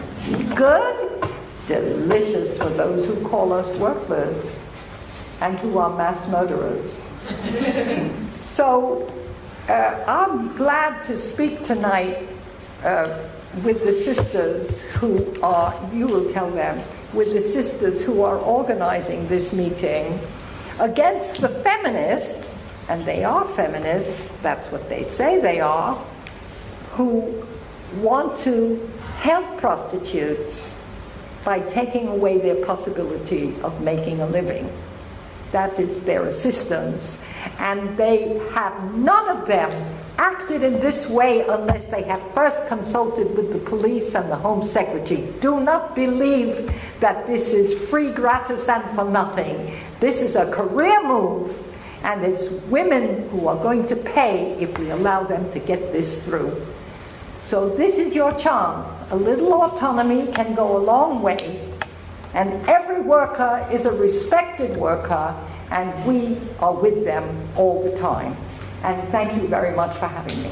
Good? Delicious for those who call us worthless and who are mass murderers. so uh, I'm glad to speak tonight uh, with the sisters who are, you will tell them, with the sisters who are organizing this meeting against the feminists, and they are feminists, that's what they say they are, who want to help prostitutes by taking away their possibility of making a living. That is their assistance. And they have none of them acted in this way unless they have first consulted with the police and the Home Secretary. Do not believe that this is free, gratis, and for nothing. This is a career move, and it's women who are going to pay if we allow them to get this through. So this is your chance. A little autonomy can go a long way, and every worker is a respected worker, and we are with them all the time. And thank you very much for having me.